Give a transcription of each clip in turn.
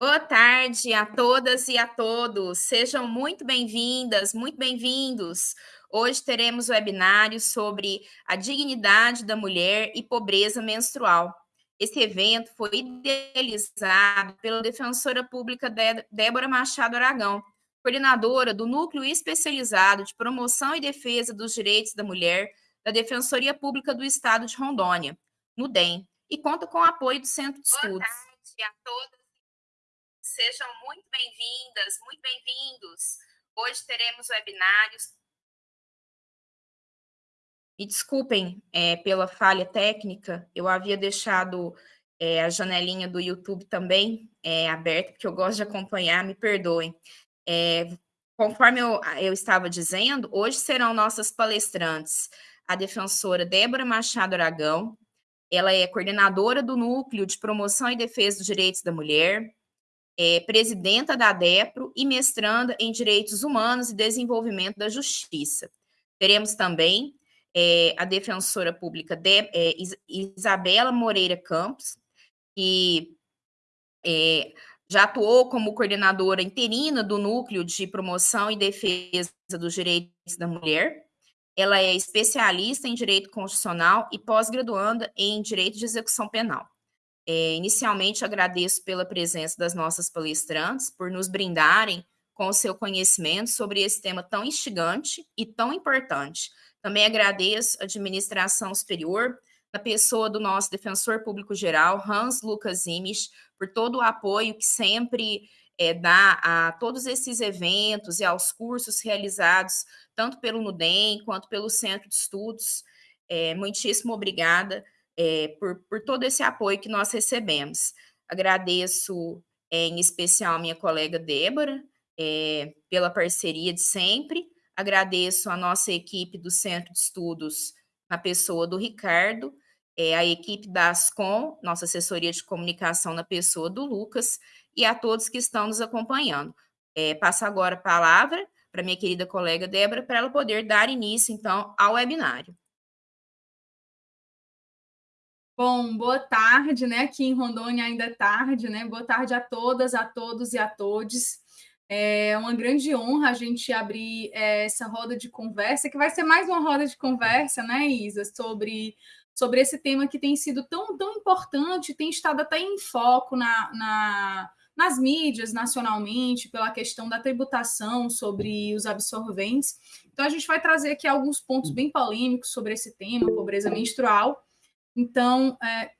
Boa tarde a todas e a todos. Sejam muito bem-vindas, muito bem-vindos. Hoje teremos o webinário sobre a dignidade da mulher e pobreza menstrual. Esse evento foi idealizado pela defensora pública Débora Machado Aragão, coordenadora do Núcleo Especializado de Promoção e Defesa dos Direitos da Mulher da Defensoria Pública do Estado de Rondônia, no DEM, e conta com o apoio do Centro de Estudos. Boa tarde a todas Sejam muito bem-vindas, muito bem-vindos. Hoje teremos webinários. Me desculpem é, pela falha técnica, eu havia deixado é, a janelinha do YouTube também é, aberta, porque eu gosto de acompanhar, me perdoem. É, conforme eu, eu estava dizendo, hoje serão nossas palestrantes a defensora Débora Machado Aragão, ela é coordenadora do Núcleo de Promoção e Defesa dos Direitos da Mulher, é presidenta da DEPRO e mestranda em Direitos Humanos e Desenvolvimento da Justiça. Teremos também é, a defensora pública de, é, Isabela Moreira Campos, que é, já atuou como coordenadora interina do Núcleo de Promoção e Defesa dos Direitos da Mulher. Ela é especialista em Direito Constitucional e pós-graduanda em Direito de Execução Penal. É, inicialmente, agradeço pela presença das nossas palestrantes, por nos brindarem com o seu conhecimento sobre esse tema tão instigante e tão importante. Também agradeço a administração superior, na pessoa do nosso defensor público geral, Hans Lucas Imich, por todo o apoio que sempre é, dá a todos esses eventos e aos cursos realizados, tanto pelo NUDEM quanto pelo Centro de Estudos. É, muitíssimo obrigada é, por, por todo esse apoio que nós recebemos. Agradeço é, em especial minha colega Débora é, pela parceria de sempre. Agradeço a nossa equipe do Centro de Estudos, na pessoa do Ricardo, é, a equipe da Ascom, nossa assessoria de comunicação, na pessoa do Lucas, e a todos que estão nos acompanhando. É, passo agora a palavra para minha querida colega Débora, para ela poder dar início, então, ao webinário. Bom, boa tarde, né? Aqui em Rondônia ainda é tarde, né? Boa tarde a todas, a todos e a todos. É uma grande honra a gente abrir é, essa roda de conversa, que vai ser mais uma roda de conversa, né, Isa, sobre, sobre esse tema que tem sido tão, tão importante, tem estado até em foco na, na nas mídias nacionalmente, pela questão da tributação sobre os absorventes. Então, a gente vai trazer aqui alguns pontos bem polêmicos sobre esse tema, pobreza menstrual. Então, é,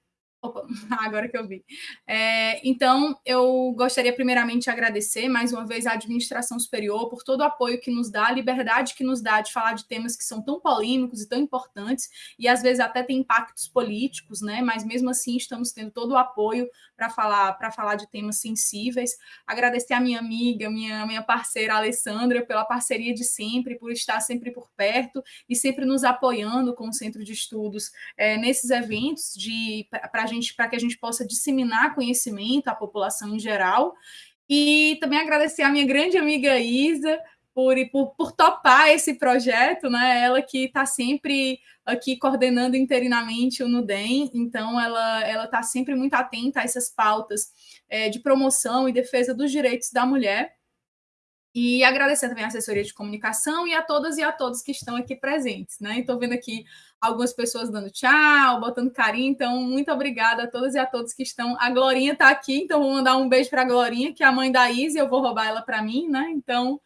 Opa, agora que eu vi. É, então, eu gostaria primeiramente de agradecer mais uma vez à administração superior por todo o apoio que nos dá, a liberdade que nos dá de falar de temas que são tão polêmicos e tão importantes, e às vezes até tem impactos políticos, né? Mas mesmo assim estamos tendo todo o apoio para falar para falar de temas sensíveis. Agradecer à minha amiga, minha, minha parceira Alessandra, pela parceria de sempre, por estar sempre por perto e sempre nos apoiando com o Centro de Estudos é, nesses eventos de para gente, para que a gente possa disseminar conhecimento à população em geral. E também agradecer à minha grande amiga Isa por, por, por topar esse projeto, né? Ela que está sempre aqui coordenando interinamente o NUDEM, então ela ela está sempre muito atenta a essas pautas é, de promoção e defesa dos direitos da mulher. E agradecer também à assessoria de comunicação e a todas e a todos que estão aqui presentes, né? Estou vendo aqui algumas pessoas dando tchau, botando carinho, então muito obrigada a todas e a todos que estão. A Glorinha está aqui, então vou mandar um beijo para a Glorinha, que é a mãe da Izzy, eu vou roubar ela para mim, né? Então,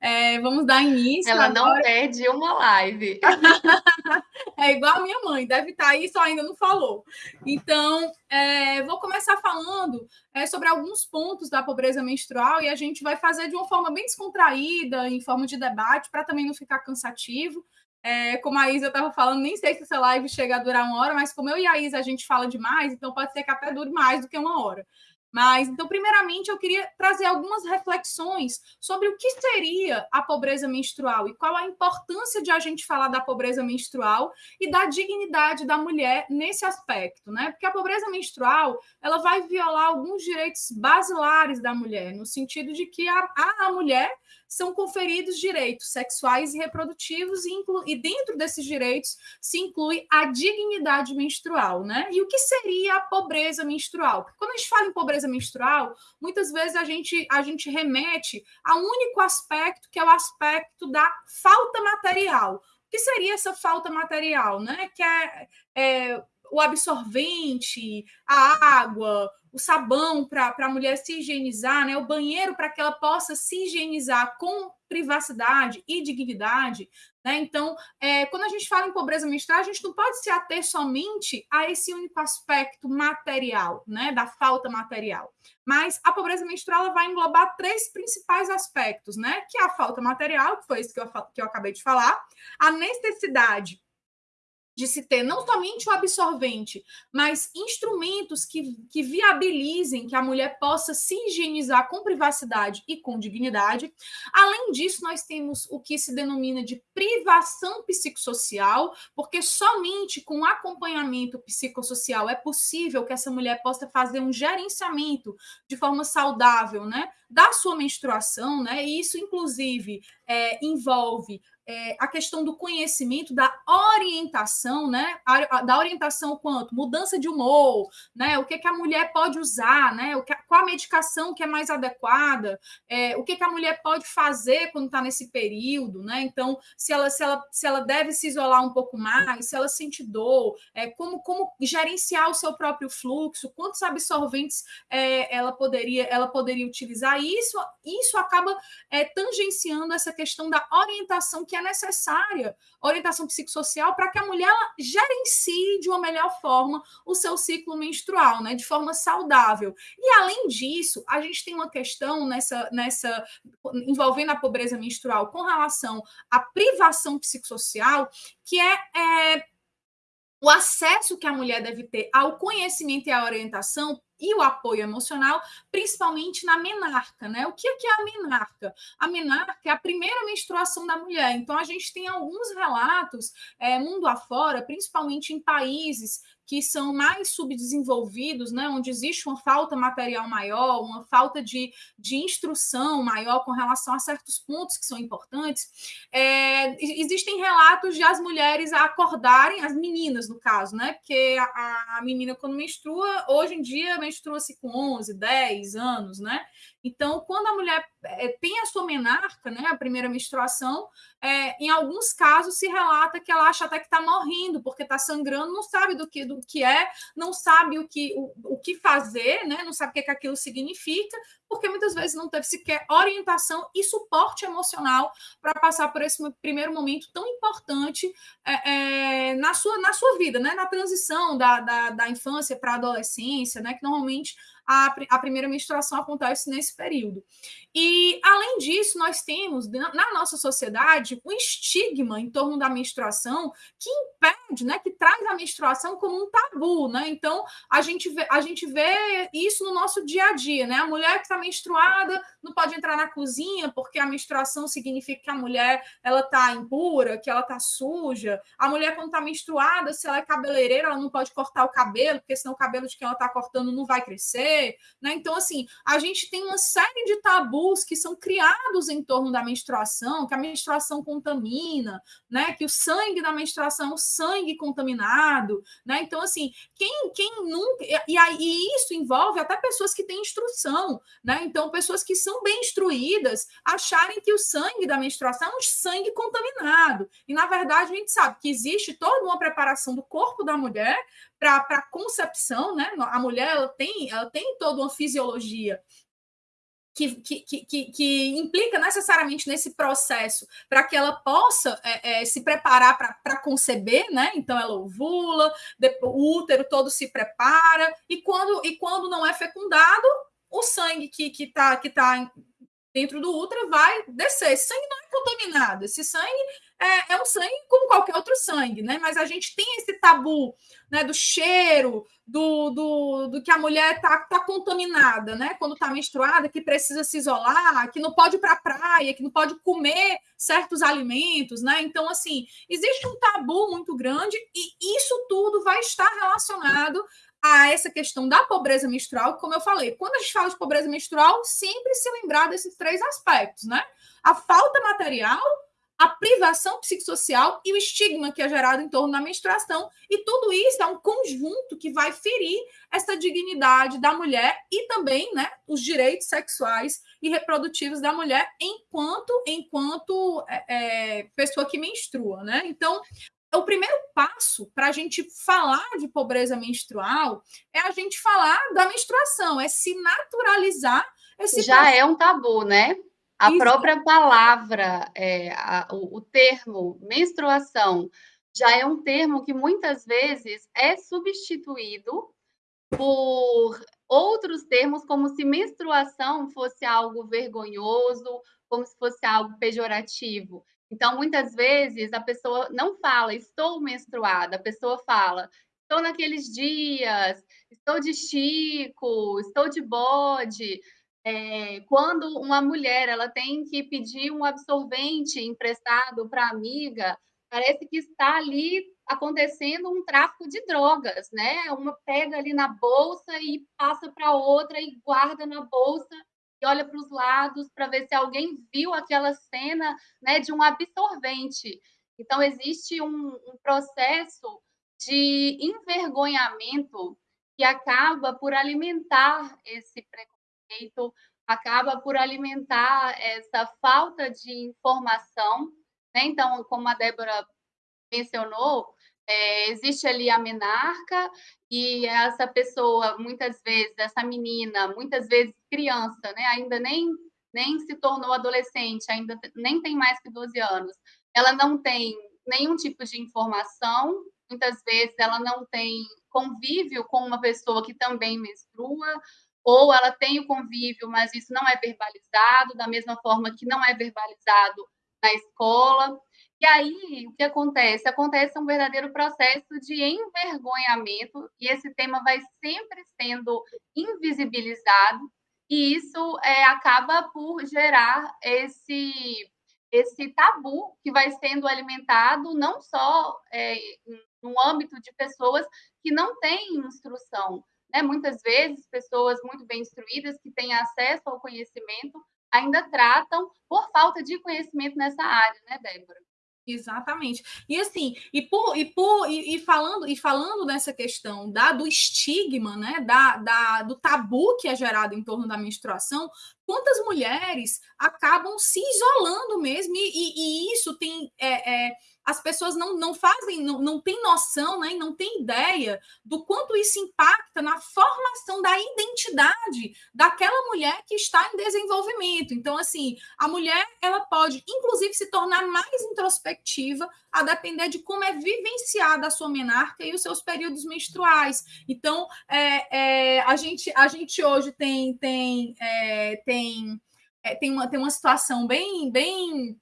é, vamos dar início. Ela agora. não perde uma live. é igual a minha mãe, deve estar tá aí, só ainda não falou. Então, é, vou começar falando é, sobre alguns pontos da pobreza menstrual e a gente vai fazer de uma forma bem descontraída, em forma de debate, para também não ficar cansativo. É, como a Isa estava falando, nem sei se essa live chega a durar uma hora, mas como eu e a Isa a gente fala demais, então pode ser que até dure mais do que uma hora. Mas, então, primeiramente, eu queria trazer algumas reflexões sobre o que seria a pobreza menstrual e qual a importância de a gente falar da pobreza menstrual e da dignidade da mulher nesse aspecto, né? Porque a pobreza menstrual ela vai violar alguns direitos basilares da mulher, no sentido de que a, a mulher são conferidos direitos sexuais e reprodutivos, e, e dentro desses direitos se inclui a dignidade menstrual, né? E o que seria a pobreza menstrual? Porque quando a gente fala em pobreza menstrual, muitas vezes a gente, a gente remete a um único aspecto, que é o aspecto da falta material. O que seria essa falta material, né? Que é, é o absorvente, a água, o sabão para a mulher se higienizar, né? o banheiro para que ela possa se higienizar com privacidade e dignidade. Né? Então, é, quando a gente fala em pobreza menstrual, a gente não pode se ater somente a esse único aspecto material, né? da falta material. Mas a pobreza menstrual vai englobar três principais aspectos, né? que é a falta material, que foi isso que eu, que eu acabei de falar, a necessidade de se ter não somente o absorvente, mas instrumentos que, que viabilizem que a mulher possa se higienizar com privacidade e com dignidade. Além disso, nós temos o que se denomina de privação psicossocial, porque somente com acompanhamento psicossocial é possível que essa mulher possa fazer um gerenciamento de forma saudável, né, da sua menstruação, né? E isso, inclusive, é, envolve é, a questão do conhecimento, da orientação, né? Da orientação quanto? Mudança de humor, né? O que, que a mulher pode usar, né? O que, qual a medicação que é mais adequada, é, o que, que a mulher pode fazer quando está nesse período, né? Então, se ela, se, ela, se ela deve se isolar um pouco mais, se ela sente dor, é, como, como gerenciar o seu próprio fluxo, quantos absorventes é, ela, poderia, ela poderia utilizar. E isso, isso acaba é, tangenciando essa questão da orientação que é necessária, orientação psicossocial, para que a mulher gerencie de uma melhor forma o seu ciclo menstrual, né, de forma saudável. E além disso, a gente tem uma questão nessa, nessa envolvendo a pobreza menstrual com relação à privação psicossocial, que é, é o acesso que a mulher deve ter ao conhecimento e à orientação e o apoio emocional, principalmente na menarca, né? O que é a menarca? A menarca é a primeira menstruação da mulher. Então, a gente tem alguns relatos, é, mundo afora, principalmente em países que são mais subdesenvolvidos, né, onde existe uma falta material maior, uma falta de, de instrução maior com relação a certos pontos que são importantes, é, existem relatos de as mulheres acordarem, as meninas, no caso, né, porque a, a menina, quando menstrua, hoje em dia, menstrua-se com 11, 10 anos, né, então, quando a mulher é, tem a sua menarca, né, a primeira menstruação, é, em alguns casos se relata que ela acha até que está morrendo, porque está sangrando, não sabe do que, do que é, não sabe o que, o, o que fazer, né, não sabe o que, que aquilo significa, porque muitas vezes não teve sequer orientação e suporte emocional para passar por esse primeiro momento tão importante é, é, na, sua, na sua vida, né, na transição da, da, da infância para a adolescência, né, que normalmente a, a primeira menstruação acontece nesse período. E, além disso, nós temos na nossa sociedade um estigma em torno da menstruação que impede, né, que traz a menstruação como um tabu. Né? Então, a gente, vê, a gente vê isso no nosso dia a dia. Né? A mulher que está menstruada não pode entrar na cozinha porque a menstruação significa que a mulher ela está impura, que ela está suja. A mulher, quando está menstruada, se ela é cabeleireira, ela não pode cortar o cabelo, porque senão o cabelo de quem ela está cortando não vai crescer. Né? Então, assim, a gente tem uma série de tabus que são criados em torno da menstruação, que a menstruação contamina, né? que o sangue da menstruação é o sangue contaminado. Né? Então, assim, quem, quem nunca. E, e isso envolve até pessoas que têm instrução. Né? Então, pessoas que são bem instruídas acharem que o sangue da menstruação é um sangue contaminado. E, na verdade, a gente sabe que existe toda uma preparação do corpo da mulher para a concepção, né? A mulher ela tem, ela tem toda uma fisiologia que, que, que, que, implica necessariamente nesse processo para que ela possa é, é, se preparar para conceber, né? Então ela ovula, o útero todo se prepara, e quando, e quando não é fecundado, o sangue que está que tá, que tá dentro do útero vai descer. Esse sangue não é contaminado, esse sangue é, é um sangue como qualquer outro sangue, né? Mas a gente tem esse tabu né, do cheiro, do, do, do que a mulher está tá contaminada, né? Quando está menstruada, que precisa se isolar, que não pode ir para a praia, que não pode comer certos alimentos, né? Então, assim, existe um tabu muito grande e isso tudo vai estar relacionado a essa questão da pobreza menstrual, como eu falei, quando a gente fala de pobreza menstrual, sempre se lembrar desses três aspectos, né? A falta material, a privação psicossocial e o estigma que é gerado em torno da menstruação. E tudo isso é um conjunto que vai ferir essa dignidade da mulher e também né, os direitos sexuais e reprodutivos da mulher enquanto enquanto é, é, pessoa que menstrua. Né? Então, o primeiro passo para a gente falar de pobreza menstrual é a gente falar da menstruação, é se naturalizar esse Já processo. é um tabu, né? A Isso. própria palavra, é, a, o, o termo menstruação, já é um termo que muitas vezes é substituído por outros termos, como se menstruação fosse algo vergonhoso, como se fosse algo pejorativo. Então, muitas vezes, a pessoa não fala, estou menstruada, a pessoa fala, estou naqueles dias, estou de chico, estou de bode é, quando uma mulher ela tem que pedir um absorvente emprestado para amiga, parece que está ali acontecendo um tráfico de drogas, né? Uma pega ali na bolsa e passa para outra e guarda na bolsa e olha para os lados para ver se alguém viu aquela cena, né, de um absorvente. Então existe um, um processo de envergonhamento que acaba por alimentar esse preconceito acaba por alimentar essa falta de informação. Né? Então, como a Débora mencionou, é, existe ali a menarca e essa pessoa, muitas vezes, essa menina, muitas vezes criança, né? ainda nem, nem se tornou adolescente, ainda nem tem mais que 12 anos, ela não tem nenhum tipo de informação, muitas vezes ela não tem convívio com uma pessoa que também menstrua, ou ela tem o convívio, mas isso não é verbalizado, da mesma forma que não é verbalizado na escola. E aí, o que acontece? Acontece um verdadeiro processo de envergonhamento, e esse tema vai sempre sendo invisibilizado, e isso é, acaba por gerar esse, esse tabu que vai sendo alimentado não só é, no âmbito de pessoas que não têm instrução, né? Muitas vezes, pessoas muito bem instruídas, que têm acesso ao conhecimento, ainda tratam por falta de conhecimento nessa área, né, Débora? Exatamente. E assim, e por, e por e, e, falando e falando nessa questão da do estigma, né, da, da do tabu que é gerado em torno da menstruação, quantas mulheres acabam se isolando mesmo e, e, e isso tem é, é, as pessoas não, não fazem, não, não têm noção, né, não têm ideia do quanto isso impacta na formação da identidade daquela mulher que está em desenvolvimento. Então, assim, a mulher ela pode, inclusive, se tornar mais introspectiva a depender de como é vivenciada a sua menarca e os seus períodos menstruais. Então, é, é, a, gente, a gente hoje tem tem é, tem é, tem uma, tem uma situação bem bem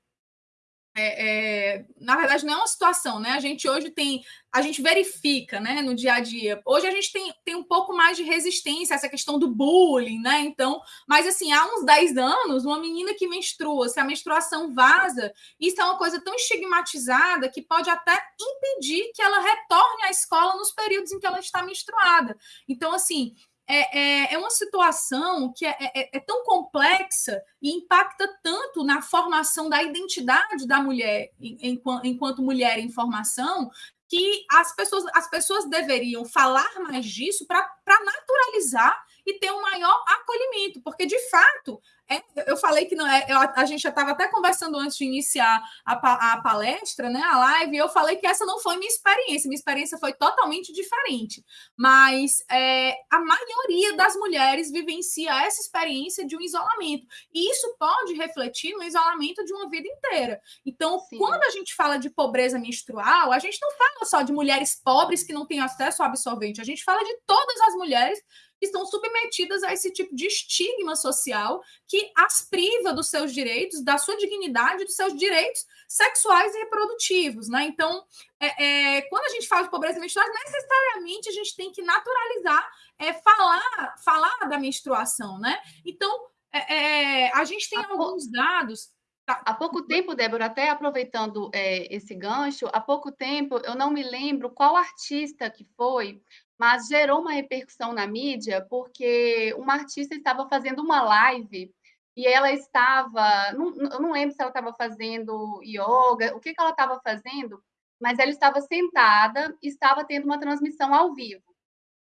é, é, na verdade, não é uma situação, né? A gente hoje tem, a gente verifica, né, no dia a dia. Hoje a gente tem, tem um pouco mais de resistência a essa questão do bullying, né? Então, mas assim, há uns 10 anos, uma menina que menstrua, se a menstruação vaza, isso é uma coisa tão estigmatizada que pode até impedir que ela retorne à escola nos períodos em que ela está menstruada. Então, assim, é, é, é, uma situação que é, é, é, tão complexa e impacta tanto na formação da identidade da mulher enquanto, enquanto mulher em formação que as pessoas, as pessoas deveriam falar mais disso para naturalizar e ter um maior acolhimento, porque de fato é, eu falei que não é. Eu, a gente já estava até conversando antes de iniciar a, a, palestra, né, a live, e eu falei que essa não foi minha experiência. Minha experiência foi totalmente diferente. Mas é, a maioria das mulheres vivencia essa experiência de um isolamento. E isso pode refletir no isolamento de uma vida inteira. Então, Sim. quando a gente fala de pobreza menstrual, a gente não fala só de mulheres pobres que não têm acesso ao absorvente, a gente fala de todas as mulheres estão submetidas a esse tipo de estigma social que as priva dos seus direitos, da sua dignidade, dos seus direitos sexuais e reprodutivos, né? Então, é, é, quando a gente fala de pobreza menstrual, necessariamente a gente tem que naturalizar, é, falar, falar da menstruação, né? Então, é, é, a gente tem alguns dados Tá. Há pouco tempo, Débora, até aproveitando é, esse gancho, há pouco tempo, eu não me lembro qual artista que foi, mas gerou uma repercussão na mídia, porque uma artista estava fazendo uma live e ela estava, não, eu não lembro se ela estava fazendo yoga, o que, que ela estava fazendo, mas ela estava sentada, estava tendo uma transmissão ao vivo.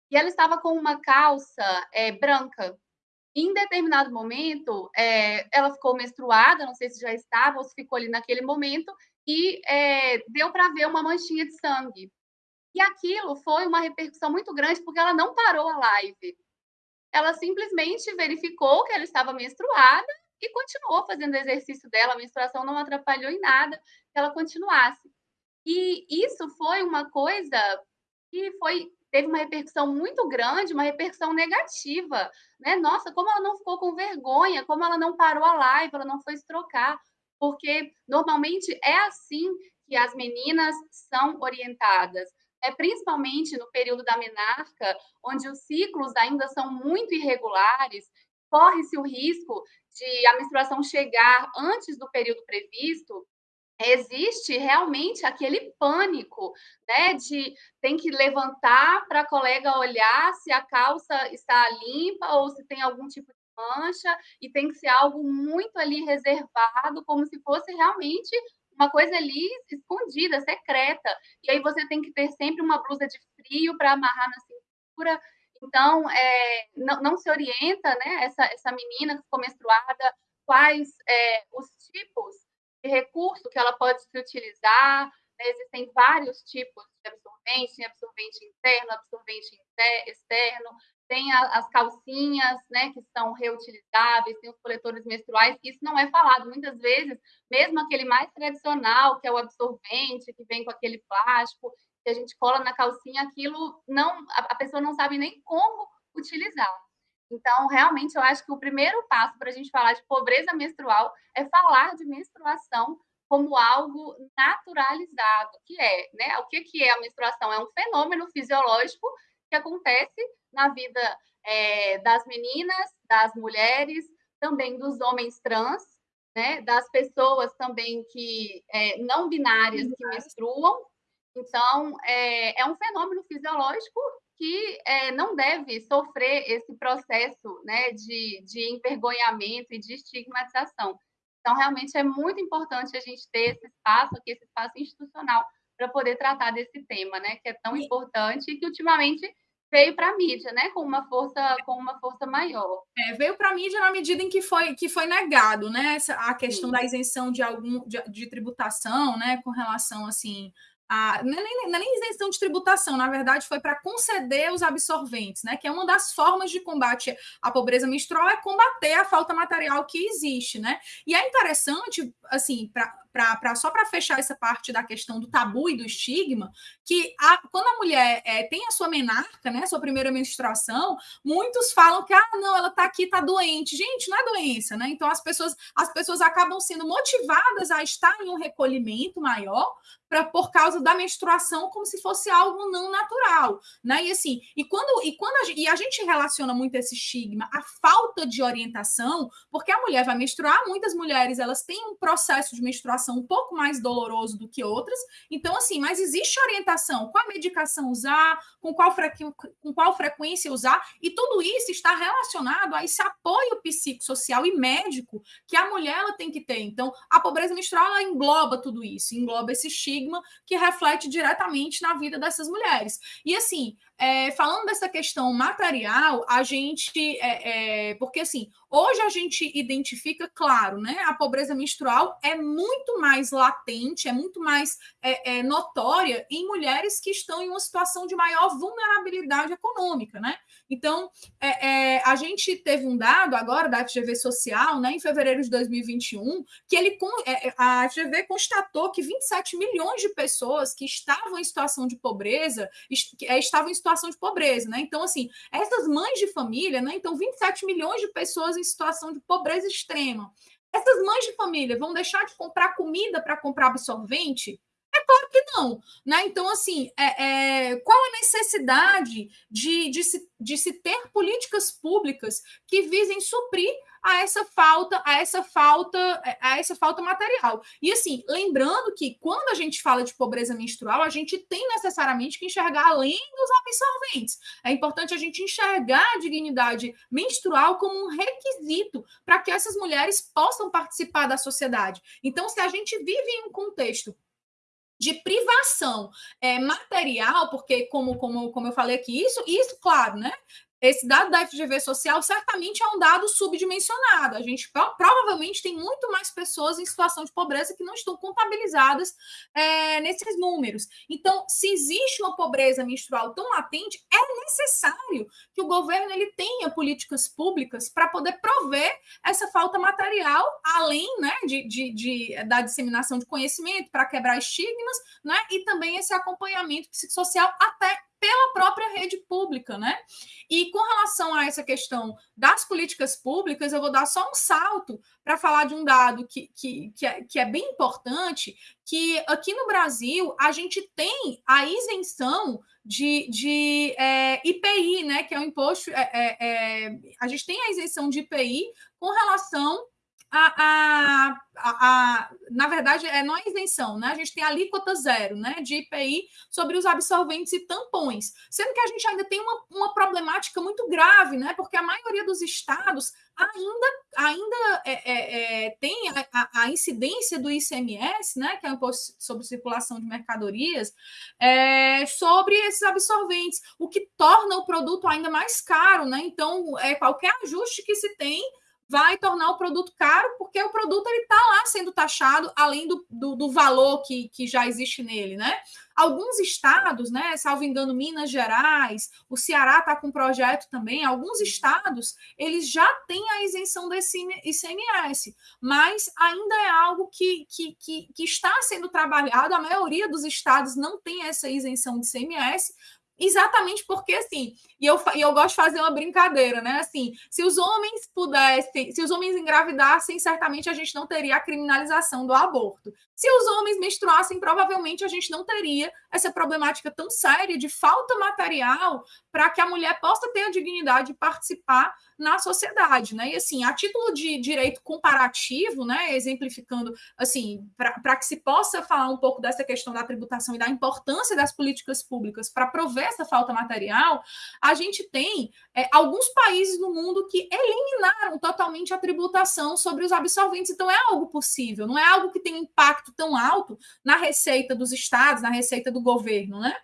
E ela estava com uma calça é, branca, em determinado momento, é, ela ficou menstruada, não sei se já estava ou se ficou ali naquele momento, e é, deu para ver uma manchinha de sangue. E aquilo foi uma repercussão muito grande, porque ela não parou a live. Ela simplesmente verificou que ela estava menstruada e continuou fazendo o exercício dela. A menstruação não atrapalhou em nada que ela continuasse. E isso foi uma coisa que foi teve uma repercussão muito grande, uma repercussão negativa, né? Nossa, como ela não ficou com vergonha, como ela não parou a live, ela não foi se trocar, porque normalmente é assim que as meninas são orientadas. É, principalmente no período da menarca, onde os ciclos ainda são muito irregulares, corre-se o risco de a menstruação chegar antes do período previsto, existe realmente aquele pânico, né, de tem que levantar para a colega olhar se a calça está limpa ou se tem algum tipo de mancha e tem que ser algo muito ali reservado, como se fosse realmente uma coisa ali escondida, secreta. E aí você tem que ter sempre uma blusa de frio para amarrar na cintura. Então, é, não, não, se orienta, né, essa, essa menina que ficou menstruada, quais é, os tipos de recurso que ela pode se utilizar. Né? Existem vários tipos de absorvente, absorvente interno, absorvente externo, tem a, as calcinhas, né, que são reutilizáveis, tem os coletores menstruais, isso não é falado. Muitas vezes, mesmo aquele mais tradicional, que é o absorvente, que vem com aquele plástico, que a gente cola na calcinha, aquilo não, a, a pessoa não sabe nem como utilizar. Então, realmente, eu acho que o primeiro passo para a gente falar de pobreza menstrual é falar de menstruação como algo naturalizado, que é, né? O que, que é a menstruação? É um fenômeno fisiológico que acontece na vida é, das meninas, das mulheres, também dos homens trans, né? Das pessoas também que é, não binárias que menstruam. Então, é, é um fenômeno fisiológico que é, não deve sofrer esse processo né, de, de envergonhamento e de estigmatização. Então, realmente é muito importante a gente ter esse espaço aqui, esse espaço institucional, para poder tratar desse tema, né, que é tão importante e que ultimamente veio para a mídia, né, com uma força com uma força maior. É, veio para a mídia na medida em que foi que foi negado, né, essa, a questão Sim. da isenção de algum de, de, tributação, né, com relação assim a, não, é nem, não é nem isenção de tributação, na verdade, foi para conceder os absorventes, né? Que é uma das formas de combate à pobreza menstrual, é combater a falta material que existe, né? E é interessante, assim, para pra, pra, só para fechar essa parte da questão do tabu e do estigma, que a, quando a mulher é, tem a sua menarca, né, sua primeira menstruação, muitos falam que ah, não, ela está aqui, está doente. Gente, não é doença, né? Então as pessoas, as pessoas acabam sendo motivadas a estar em um recolhimento maior pra, por causa da menstruação como se fosse algo não natural, né? E assim, e quando e quando a, e a gente relaciona muito esse estigma à falta de orientação, porque a mulher vai menstruar, muitas mulheres elas têm um processo de menstruação um pouco mais doloroso do que outras. Então assim, mas existe orientação, qual medicação usar, com qual frequ, com qual frequência usar, e tudo isso está relacionado a esse apoio psicossocial e médico que a mulher ela tem que ter. Então, a pobreza menstrual ela engloba tudo isso, engloba esse estigma estigma que reflete diretamente na vida dessas mulheres. E assim, é, falando dessa questão material, a gente. É, é, porque assim, hoje a gente identifica, claro, né? A pobreza menstrual é muito mais latente, é muito mais é, é, notória em mulheres que estão em uma situação de maior vulnerabilidade econômica, né? Então, é, a gente teve um dado agora da FGV Social, né, em fevereiro de 2021, que ele, a FGV constatou que 27 milhões de pessoas que estavam em situação de pobreza estavam em situação de pobreza, né? Então, assim, essas mães de família, né? Então, 27 milhões de pessoas em situação de pobreza extrema. Essas mães de família vão deixar de comprar comida para comprar absorvente? É claro que não. Né? Então, assim, é, é, qual a necessidade de, de, se, de se ter políticas públicas que visem suprir a essa falta, a essa falta, a essa falta material. E assim, lembrando que quando a gente fala de pobreza menstrual, a gente tem necessariamente que enxergar além dos absorventes. É importante a gente enxergar a dignidade menstrual como um requisito para que essas mulheres possam participar da sociedade. Então, se a gente vive em um contexto de privação é, material, porque, como, como, como eu falei aqui, isso, isso, claro, né? Esse dado da FGV social certamente é um dado subdimensionado. A gente provavelmente tem muito mais pessoas em situação de pobreza que não estão contabilizadas é, nesses números. Então, se existe uma pobreza menstrual tão latente, é necessário que o governo ele tenha políticas públicas para poder prover essa falta material, além né, de, de, de da disseminação de conhecimento, para quebrar estigmas, né, e também esse acompanhamento psicossocial até pela própria rede pública, né? E com relação a essa questão das políticas públicas, eu vou dar só um salto para falar de um dado que, que, que, é, que é bem importante, que aqui no Brasil a gente tem a isenção de, de é, IPI, né? Que é o imposto. É, é, é, a gente tem a isenção de IPI com relação a, a, a, na verdade, é, não é isenção, né? A gente tem alíquota zero né, de IPI sobre os absorventes e tampões. Sendo que a gente ainda tem uma, uma problemática muito grave, né? Porque a maioria dos estados ainda, ainda é, é, é tem a, a, incidência do ICMS, né? Que é o imposto sobre circulação de mercadorias, é, sobre esses absorventes, o que torna o produto ainda mais caro, né? Então, é, qualquer ajuste que se tem vai tornar o produto caro, porque o produto está lá sendo taxado, além do, do, do, valor que, que já existe nele, né? Alguns estados, né, salvo engano, Minas Gerais, o Ceará está com um projeto também, alguns estados, eles já têm a isenção desse ICMS, mas ainda é algo que, que, que, que está sendo trabalhado, a maioria dos estados não tem essa isenção de ICMS, Exatamente porque, assim, e eu, e eu gosto de fazer uma brincadeira, né? Assim, se os homens pudessem, se os homens engravidassem, certamente a gente não teria a criminalização do aborto. Se os homens menstruassem, provavelmente a gente não teria essa problemática tão séria de falta material para que a mulher possa ter a dignidade de participar na sociedade, né? E assim, a título de direito comparativo, né, exemplificando assim, para que se possa falar um pouco dessa questão da tributação e da importância das políticas públicas para prover essa falta material, a gente tem é, alguns países no mundo que eliminaram totalmente a tributação sobre os absorventes. Então é algo possível, não é algo que tem impacto tão alto na receita dos estados, na receita do governo, né?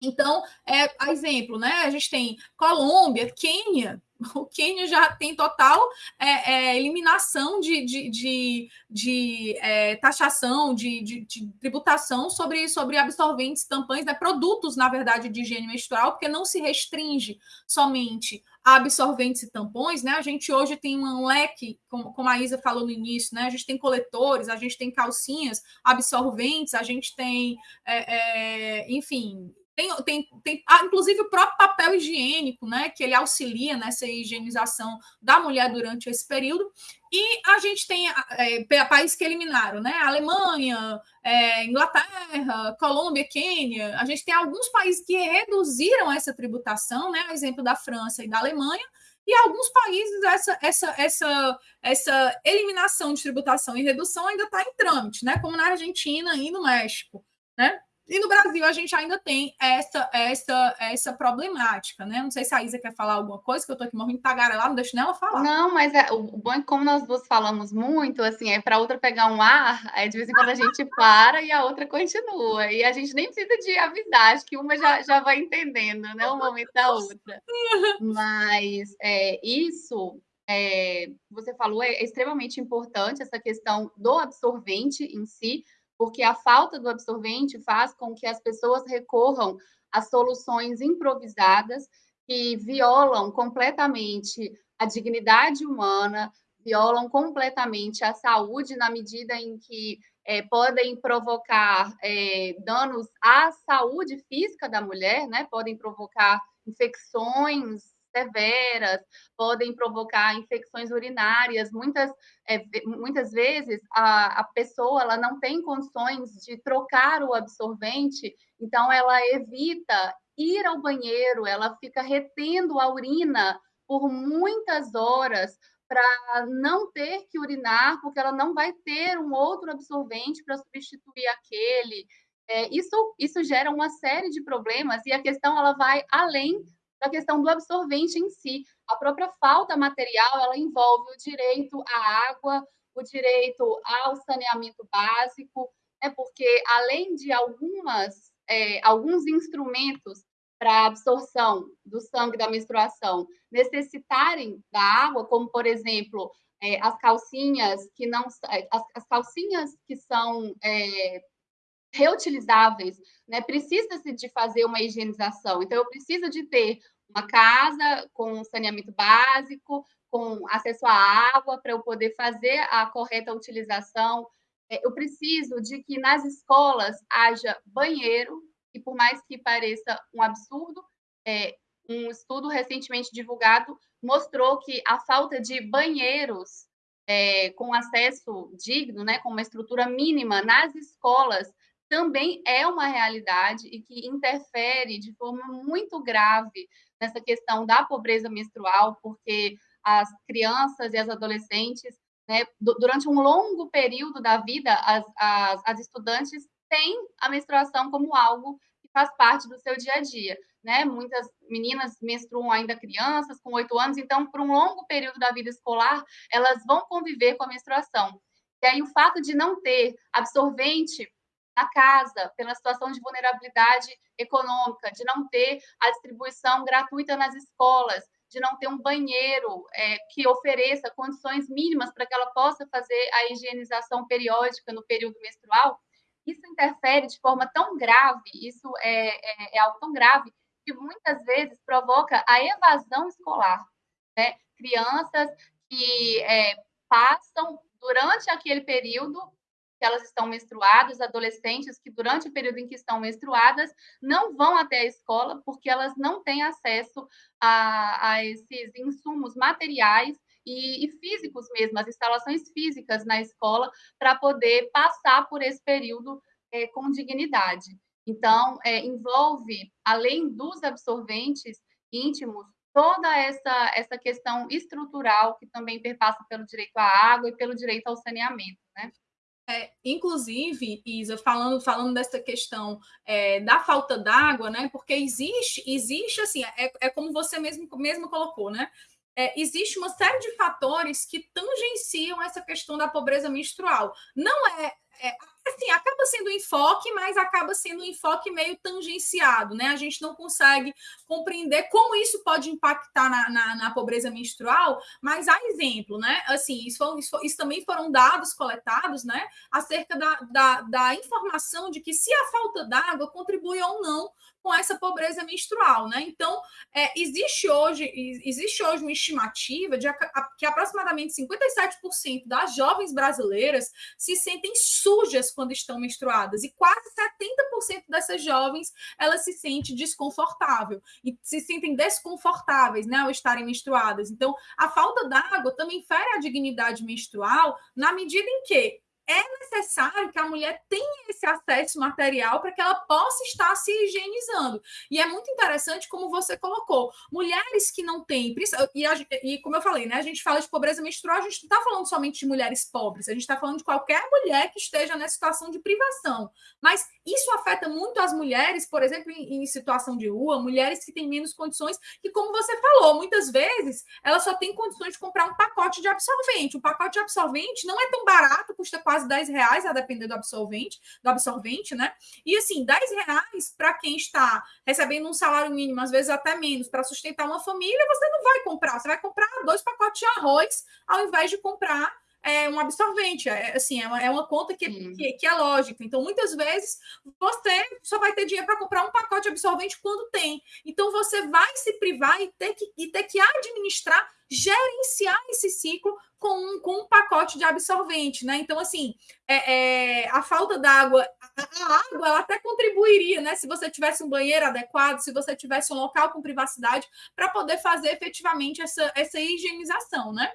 Então, é, exemplo, né? A gente tem Colômbia, Quênia, o Quênia já tem total é, é, eliminação de, de, de, de é, taxação, de, de, de, tributação sobre, sobre absorventes, tampões, né, produtos, na verdade, de higiene menstrual, porque não se restringe somente a absorventes e tampões, né? A gente hoje tem um leque, como, como a Isa falou no início, né? A gente tem coletores, a gente tem calcinhas, absorventes, a gente tem, é, é, enfim, tem, tem, tem ah, inclusive o próprio papel higiênico, né, que ele auxilia nessa higienização da mulher durante esse período. E a gente tem é, países que eliminaram, né? Alemanha, é, Inglaterra, Colômbia, Quênia. A gente tem alguns países que reduziram essa tributação, né? exemplo da França e da Alemanha. E alguns países essa, essa, essa, essa eliminação de tributação e redução ainda está em trâmite, né? Como na Argentina e no México, né? E no Brasil a gente ainda tem essa essa essa problemática, né? Não sei se a Isa quer falar alguma coisa, que eu estou aqui morrendo de tagarela, não deixo nela falar. Não, mas é, o bom é que como nós duas falamos muito, assim, é para outra pegar um ar, aí de vez em quando a gente para e a outra continua. E a gente nem precisa de avisar, acho que uma já, já vai entendendo, né? Um momento da outra. Mas é, isso é, você falou é extremamente importante, essa questão do absorvente em si, porque a falta do absorvente faz com que as pessoas recorram a soluções improvisadas que violam completamente a dignidade humana, violam completamente a saúde na medida em que é, podem provocar é, danos à saúde física da mulher, né? Podem provocar infecções severas, podem provocar infecções urinárias. Muitas, é, muitas vezes a, a pessoa ela não tem condições de trocar o absorvente, então ela evita ir ao banheiro, ela fica retendo a urina por muitas horas para não ter que urinar, porque ela não vai ter um outro absorvente para substituir aquele. É, isso, isso gera uma série de problemas e a questão ela vai além da questão do absorvente em si. A própria falta material ela envolve o direito à água, o direito ao saneamento básico, né, porque além de algumas é, alguns instrumentos para absorção do sangue da menstruação necessitarem da água, como por exemplo é, as calcinhas que não é, as, as calcinhas que são é, reutilizáveis, né? Precisa-se de fazer uma higienização. Então eu preciso de ter uma casa com saneamento básico, com acesso à água para eu poder fazer a correta utilização. É, eu preciso de que nas escolas haja banheiro e por mais que pareça um absurdo, é, um estudo recentemente divulgado mostrou que a falta de banheiros é, com acesso digno, né, com uma estrutura mínima nas escolas, também é uma realidade e que interfere de forma muito grave nessa questão da pobreza menstrual, porque as crianças e as adolescentes, né, durante um longo período da vida, as, as, as estudantes têm a menstruação como algo que faz parte do seu dia a dia. Né? Muitas meninas menstruam ainda crianças, com oito anos, então, por um longo período da vida escolar, elas vão conviver com a menstruação. E aí, o fato de não ter absorvente na casa, pela situação de vulnerabilidade econômica, de não ter a distribuição gratuita nas escolas, de não ter um banheiro é, que ofereça condições mínimas para que ela possa fazer a higienização periódica no período menstrual, isso interfere de forma tão grave, isso é, é, é algo tão grave, que muitas vezes provoca a evasão escolar. Né? Crianças que é, passam durante aquele período que elas estão menstruadas, adolescentes que durante o período em que estão menstruadas não vão até a escola porque elas não têm acesso a, a esses insumos materiais e, e, físicos mesmo, as instalações físicas na escola, para poder passar por esse período é, com dignidade. Então, é, envolve, além dos absorventes íntimos, toda essa, essa questão estrutural que também perpassa pelo direito à água e pelo direito ao saneamento? É, inclusive, Isa, falando, falando dessa questão é, da falta d'água, né? Porque existe, existe assim, é, é como você mesmo, mesmo colocou, né? é, existe uma série de fatores que tangenciam essa questão da pobreza menstrual. Não é, é assim, acaba sendo um enfoque, mas acaba sendo um enfoque meio tangenciado, né? A gente não consegue compreender como isso pode impactar na, na, na pobreza menstrual, mas há exemplo, né? Assim, isso, isso, isso, também foram dados coletados, né? Acerca da, da, da informação de que se a falta d'água contribui ou não com essa pobreza menstrual, né? Então, é, existe hoje existe hoje uma estimativa de que aproximadamente 57% das jovens brasileiras se sentem sujas quando estão menstruadas e quase 70% dessas jovens elas se sentem desconfortável e se sentem desconfortáveis, né, ao estarem menstruadas. Então, a falta d'água também fere a dignidade menstrual na medida em que é necessário que a mulher tenha esse acesso material para que ela possa estar se higienizando. E é muito interessante como você colocou, mulheres que não têm, e, e como eu falei, né, a gente fala de pobreza menstrual, a gente não está falando somente de mulheres pobres, a gente está falando de qualquer mulher que esteja nessa situação de privação. Mas isso afeta muito as mulheres, por exemplo, em, em situação de rua, mulheres que têm menos condições, que, como você falou, muitas vezes elas só têm condições de comprar um pacote de absorvente. Um pacote de absorvente não é tão barato, custa quase quase 10 reais, a depender do absolvente, do absorvente, né? E assim, 10 reais para quem está recebendo um salário mínimo, às vezes até menos, para sustentar uma família, você não vai comprar, você vai comprar dois pacotes de arroz ao invés de comprar é, um absorvente. É, assim, é uma, é uma conta que, que, que, é lógica. Então, muitas vezes, você só vai ter dinheiro para comprar um pacote de absorvente quando tem. Então, você vai se privar e ter que, e ter que administrar, gerenciar esse ciclo com um, com um pacote de absorvente, né? Então, assim, é, é a falta d'água, a, a, água, ela até contribuiria, né? Se você tivesse um banheiro adequado, se você tivesse um local com privacidade, para poder fazer efetivamente essa, essa higienização, né?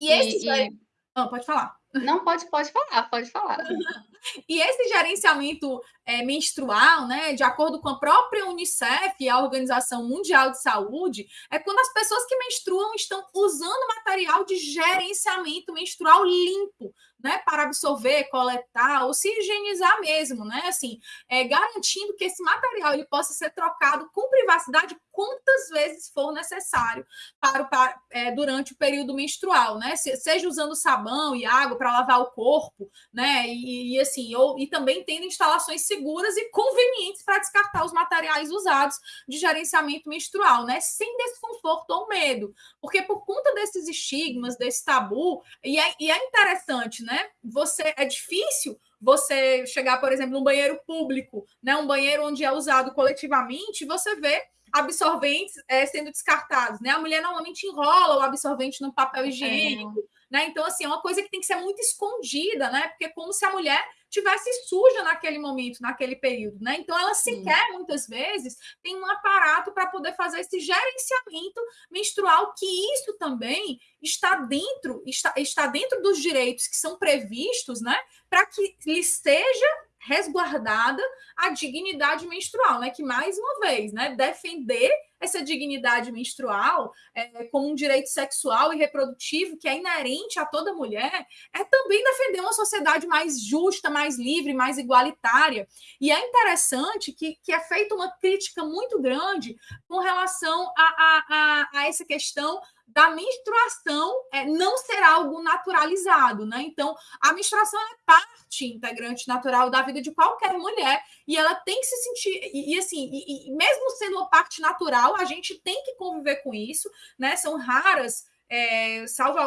E, esse. E, e... Ah, pode falar. Não, pode, pode falar, pode falar. e esse gerenciamento é, menstrual, né, de acordo com a própria Unicef e a Organização Mundial de Saúde, é quando as pessoas que menstruam estão usando material de gerenciamento menstrual limpo, né, para absorver, coletar ou se higienizar mesmo, né, assim, é, garantindo que esse material ele possa ser trocado com privacidade quantas vezes for necessário para, para é, durante o período menstrual, né, seja usando sabão e água para lavar o corpo, né, e, e assim, ou, e também tendo instalações seguras e convenientes para descartar os materiais usados de gerenciamento menstrual, né, sem desconforto ou medo, porque por conta desses estigmas, desse tabu, e é, e é interessante, né? Você é difícil você chegar, por exemplo, num banheiro público, né? Um banheiro onde é usado coletivamente, você vê absorventes é, sendo descartados, né? A mulher normalmente enrola o absorvente no papel é. higiênico, é. né? Então, assim, é uma coisa que tem que ser muito escondida, né? Porque é como se a mulher tivesse suja naquele momento, naquele período, né? Então ela sequer Sim. muitas vezes tem um aparato para poder fazer esse gerenciamento menstrual, que isso também está dentro, está, está dentro dos direitos que são previstos, né? Para que lhe seja resguardada a dignidade menstrual, né? Que mais uma vez, né, defender essa dignidade menstrual é, como um direito sexual e reprodutivo que é inerente a toda mulher, é também defender uma sociedade mais justa, mais livre, mais igualitária. E é interessante que, que é feita uma crítica muito grande com relação a, a, a, a essa questão da menstruação é, não ser algo naturalizado, né? Então, a menstruação é parte integrante natural da vida de qualquer mulher e ela tem que se sentir e, e assim, e, e mesmo sendo uma parte natural, a gente tem que conviver com isso, né? São raras é, salvo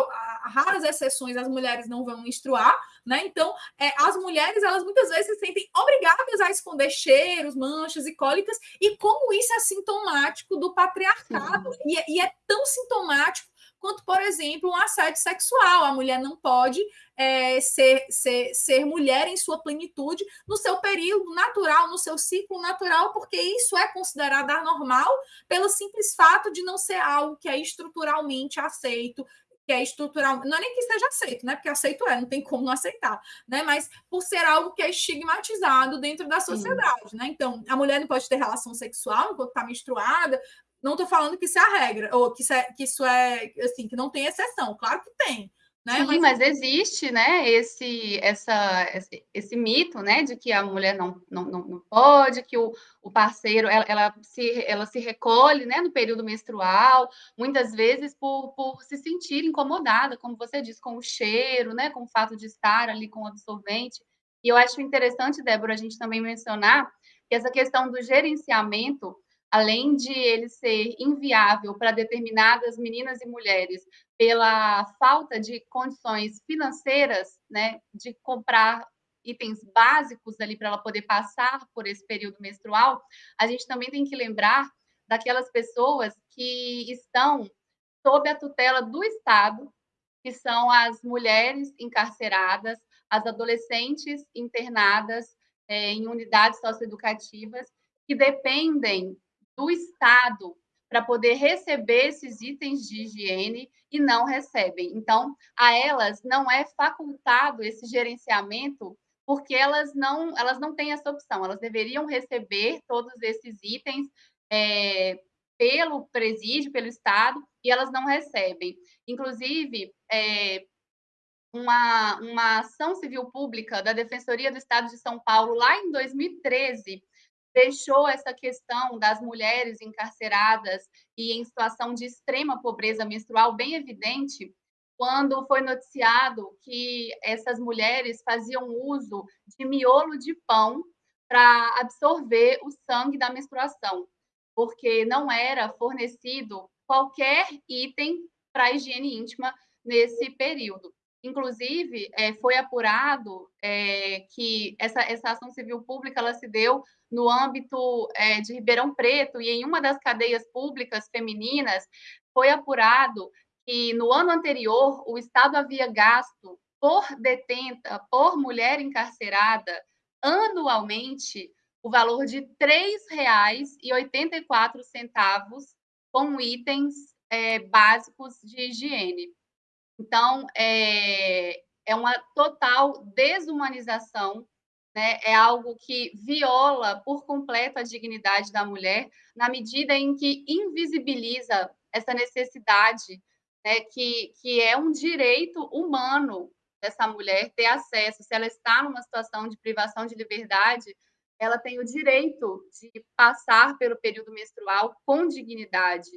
raras exceções, as mulheres não vão menstruar, né? Então, é, as mulheres, elas muitas vezes se sentem obrigadas a esconder cheiros, manchas e cólicas, e como isso é sintomático do patriarcado, e, e, é tão sintomático quanto, por exemplo, um assédio sexual. A mulher não pode é, ser, ser, ser mulher em sua plenitude no seu período natural, no seu ciclo natural, porque isso é considerado anormal pelo simples fato de não ser algo que é estruturalmente aceito, que é estrutural, não é nem que seja aceito, né? Porque aceito é, não tem como não aceitar, né? Mas por ser algo que é estigmatizado dentro da sociedade, Sim. né? Então, a mulher não pode ter relação sexual enquanto está menstruada, não estou falando que isso é a regra, ou que isso é, que isso é assim, que não tem exceção. Claro que tem. Né? Sim, mas... mas existe, né, esse, essa, esse, esse, mito, né, de que a mulher não, não, não pode, que o, o parceiro, ela, ela, se, ela se recolhe, né, no período menstrual, muitas vezes por, por se sentir incomodada, como você disse, com o cheiro, né, com o fato de estar ali com o absorvente. E eu acho interessante, Débora, a gente também mencionar que essa questão do gerenciamento além de ele ser inviável para determinadas meninas e mulheres pela falta de condições financeiras, né, de comprar itens básicos ali para ela poder passar por esse período menstrual, a gente também tem que lembrar daquelas pessoas que estão sob a tutela do Estado, que são as mulheres encarceradas, as adolescentes internadas é, em unidades socioeducativas, que dependem do Estado para poder receber esses itens de higiene e não recebem. Então, a elas não é facultado esse gerenciamento porque elas não, elas não têm essa opção. Elas deveriam receber todos esses itens é, pelo presídio, pelo Estado, e elas não recebem. Inclusive, é, uma, uma ação civil pública da Defensoria do Estado de São Paulo, lá em 2013, deixou essa questão das mulheres encarceradas e em situação de extrema pobreza menstrual bem evidente quando foi noticiado que essas mulheres faziam uso de miolo de pão para absorver o sangue da menstruação, porque não era fornecido qualquer item para a higiene íntima nesse período. Inclusive, é, foi apurado é, que essa, essa ação civil pública ela se deu no âmbito é, de Ribeirão Preto e em uma das cadeias públicas femininas foi apurado que no ano anterior o Estado havia gasto por detenta, por mulher encarcerada, anualmente, o valor de R$ 3,84 com itens é, básicos de higiene. Então, é, é uma total desumanização, né? é algo que viola por completo a dignidade da mulher, na medida em que invisibiliza essa necessidade, né? que, que é um direito humano dessa mulher ter acesso. Se ela está numa situação de privação de liberdade, ela tem o direito de passar pelo período menstrual com dignidade.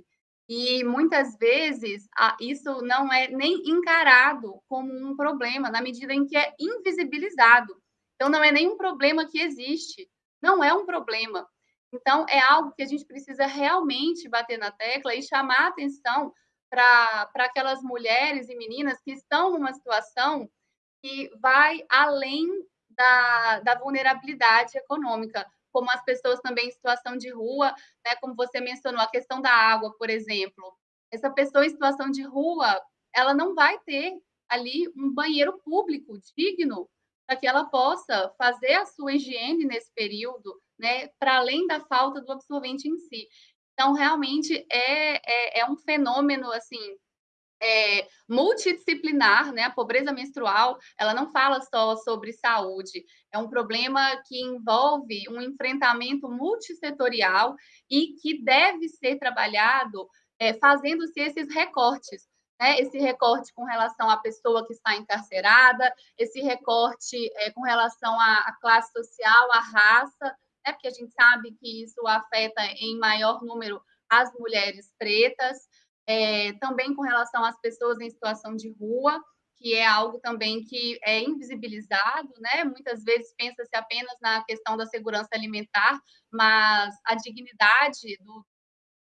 E muitas vezes isso não é nem encarado como um problema, na medida em que é invisibilizado. Então, não é nem um problema que existe, não é um problema. Então, é algo que a gente precisa realmente bater na tecla e chamar atenção para aquelas mulheres e meninas que estão numa situação que vai além da, da vulnerabilidade econômica como as pessoas também em situação de rua, né, como você mencionou, a questão da água, por exemplo. Essa pessoa em situação de rua, ela não vai ter ali um banheiro público digno para que ela possa fazer a sua higiene nesse período, né, para além da falta do absorvente em si. Então, realmente é, é, é um fenômeno assim é, multidisciplinar, né? A pobreza menstrual, ela não fala só sobre saúde, é um problema que envolve um enfrentamento multissetorial e que deve ser trabalhado é, fazendo-se esses recortes. Né? Esse recorte com relação à pessoa que está encarcerada, esse recorte é, com relação à, à classe social, à raça, né? porque a gente sabe que isso afeta em maior número as mulheres pretas, é, também com relação às pessoas em situação de rua, que é algo também que é invisibilizado, né? Muitas vezes pensa-se apenas na questão da segurança alimentar, mas a dignidade do,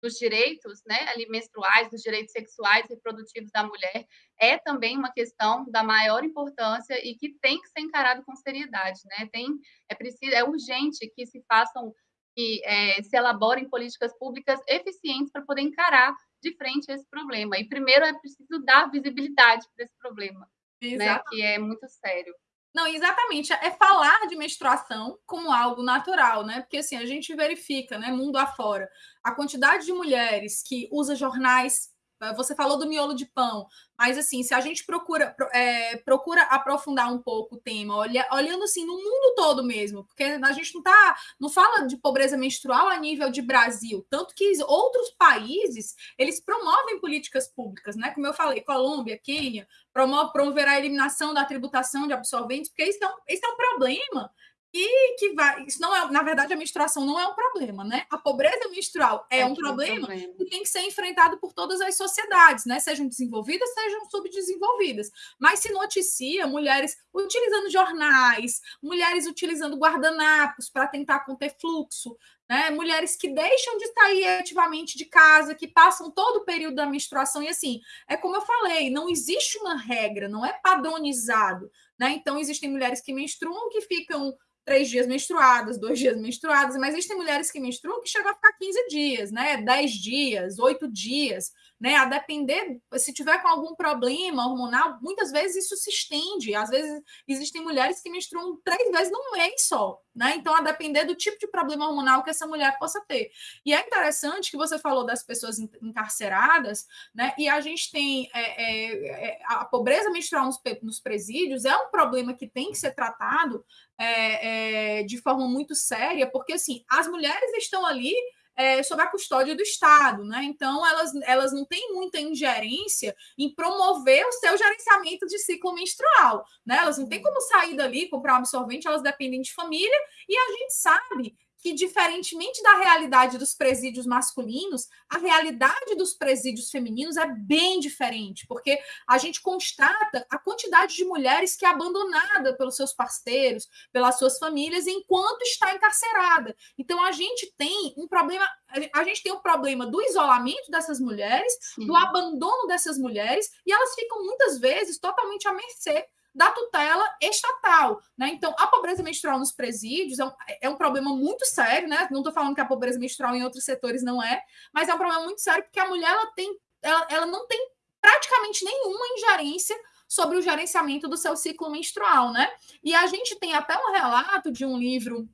dos direitos, né, ali menstruais, dos direitos sexuais e reprodutivos da mulher é também uma questão da maior importância e que tem que ser encarado com seriedade, né? Tem é preciso é urgente que se façam que é, se elaborem políticas públicas eficientes para poder encarar de frente esse problema. E primeiro é preciso dar visibilidade para esse problema, né, que é muito sério. Não, exatamente. É falar de menstruação como algo natural, né? Porque assim, a gente verifica, né, mundo afora, a quantidade de mulheres que usa jornais você falou do miolo de pão, mas assim, se a gente procura, é, procura aprofundar um pouco o tema, olha, olhando assim no mundo todo mesmo, porque a gente não tá, não fala de pobreza menstrual a nível de Brasil, tanto que outros países eles promovem políticas públicas, né? Como eu falei, Colômbia, Quênia, promove promover a eliminação da tributação de absorventes, porque isso é um, isso é um problema e que vai. Isso não é, na verdade, a menstruação não é um problema, né? A pobreza menstrual é, é um problema, problema que tem que ser enfrentado por todas as sociedades, né? Sejam desenvolvidas, sejam subdesenvolvidas. Mas se noticia mulheres utilizando jornais, mulheres utilizando guardanapos para tentar conter fluxo, né? Mulheres que deixam de sair ativamente de casa, que passam todo o período da menstruação, e assim, é como eu falei, não existe uma regra, não é padronizado. Né? Então, existem mulheres que menstruam que ficam três dias menstruadas, dois dias menstruadas, mas existem mulheres que menstruam que chegam a ficar 15 dias, né? 10 dias, 8 dias, né? A depender, se tiver com algum problema hormonal, muitas vezes isso se estende. Às vezes existem mulheres que menstruam três vezes num mês só, né? Então, a depender do tipo de problema hormonal que essa mulher possa ter. E é interessante que você falou das pessoas encarceradas, né? E a gente tem é, é, é a pobreza menstrual nos, nos presídios é um problema que tem que ser tratado é, é, de forma muito séria, porque assim, as mulheres estão ali é, sob a custódia do Estado, né? Então elas, elas não têm muita ingerência em promover o seu gerenciamento de ciclo menstrual, né? Elas não têm como sair dali, comprar um absorvente, elas dependem de família, e a gente sabe que, diferentemente da realidade dos presídios masculinos, a realidade dos presídios femininos é bem diferente, porque a gente constata a quantidade de mulheres que é abandonada pelos seus parceiros, pelas suas famílias, enquanto está encarcerada. Então, a gente tem um problema, a gente tem o um problema do isolamento dessas mulheres, Sim. do abandono dessas mulheres, e elas ficam muitas vezes totalmente à mercê da tutela estatal. Né? Então, a pobreza menstrual nos presídios é um, é um problema muito sério, né? Não estou falando que a pobreza menstrual em outros setores não é, mas é um problema muito sério porque a mulher ela tem, ela, ela não tem praticamente nenhuma ingerência sobre o gerenciamento do seu ciclo menstrual, né? E a gente tem até um relato de um livro,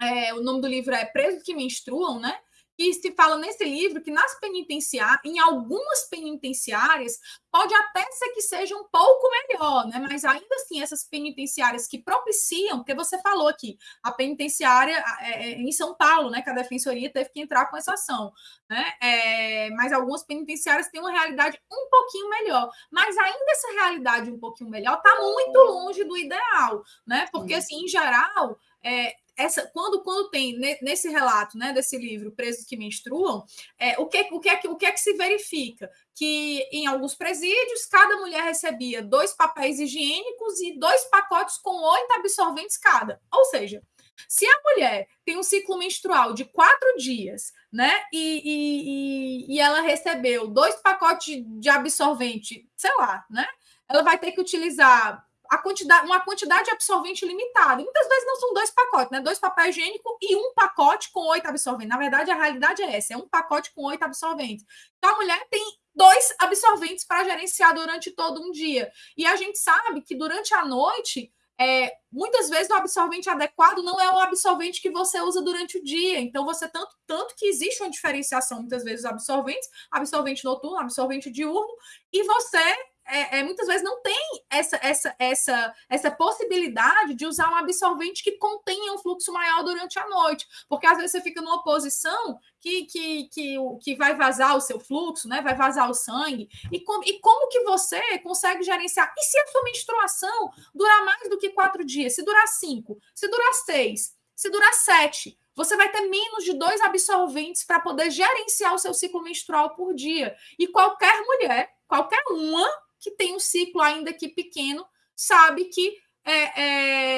é, o nome do livro é Presos que Menstruam, né? Que se fala nesse livro que nas penitenciárias, em algumas penitenciárias, pode até ser que seja um pouco melhor, né? Mas ainda assim, essas penitenciárias que propiciam, porque você falou aqui, a penitenciária é, é, em São Paulo, né? Que a defensoria teve que entrar com essa ação, né? É, mas algumas penitenciárias têm uma realidade um pouquinho melhor. Mas ainda essa realidade um pouquinho melhor está muito longe do ideal, né? Porque, assim, em geral, é, essa, quando, quando tem nesse relato né, desse livro, Presos que Menstruam, é, o, que, o, que é que, o que é que se verifica? Que em alguns presídios, cada mulher recebia dois papéis higiênicos e dois pacotes com oito absorventes cada. Ou seja, se a mulher tem um ciclo menstrual de quatro dias, né? E, e, e, ela recebeu dois pacotes de absorvente, sei lá, né? Ela vai ter que utilizar a quantidade, uma quantidade de absorvente limitada. Muitas vezes não são dois pacotes, né? Dois papel higiênico e um pacote com oito absorventes. Na verdade, a realidade é essa: é um pacote com oito absorventes. Então, a mulher tem dois absorventes para gerenciar durante todo um dia. E a gente sabe que durante a noite. É, muitas vezes o absorvente adequado não é o absorvente que você usa durante o dia. Então, você tanto, tanto que existe uma diferenciação, muitas vezes, dos absorventes, absorvente noturno, absorvente diurno, e você é, é, muitas vezes não tem essa, essa, essa, essa possibilidade de usar um absorvente que contenha um fluxo maior durante a noite, porque às vezes você fica numa posição que, que, que, que vai vazar o seu fluxo, né? vai vazar o sangue, e, com, e como que você consegue gerenciar? E se a sua menstruação durar mais do que quatro dias? Se durar cinco, se durar seis, se durar sete, você vai ter menos de dois absorventes para poder gerenciar o seu ciclo menstrual por dia. E qualquer mulher, qualquer uma, que tem um ciclo ainda que pequeno, sabe que é,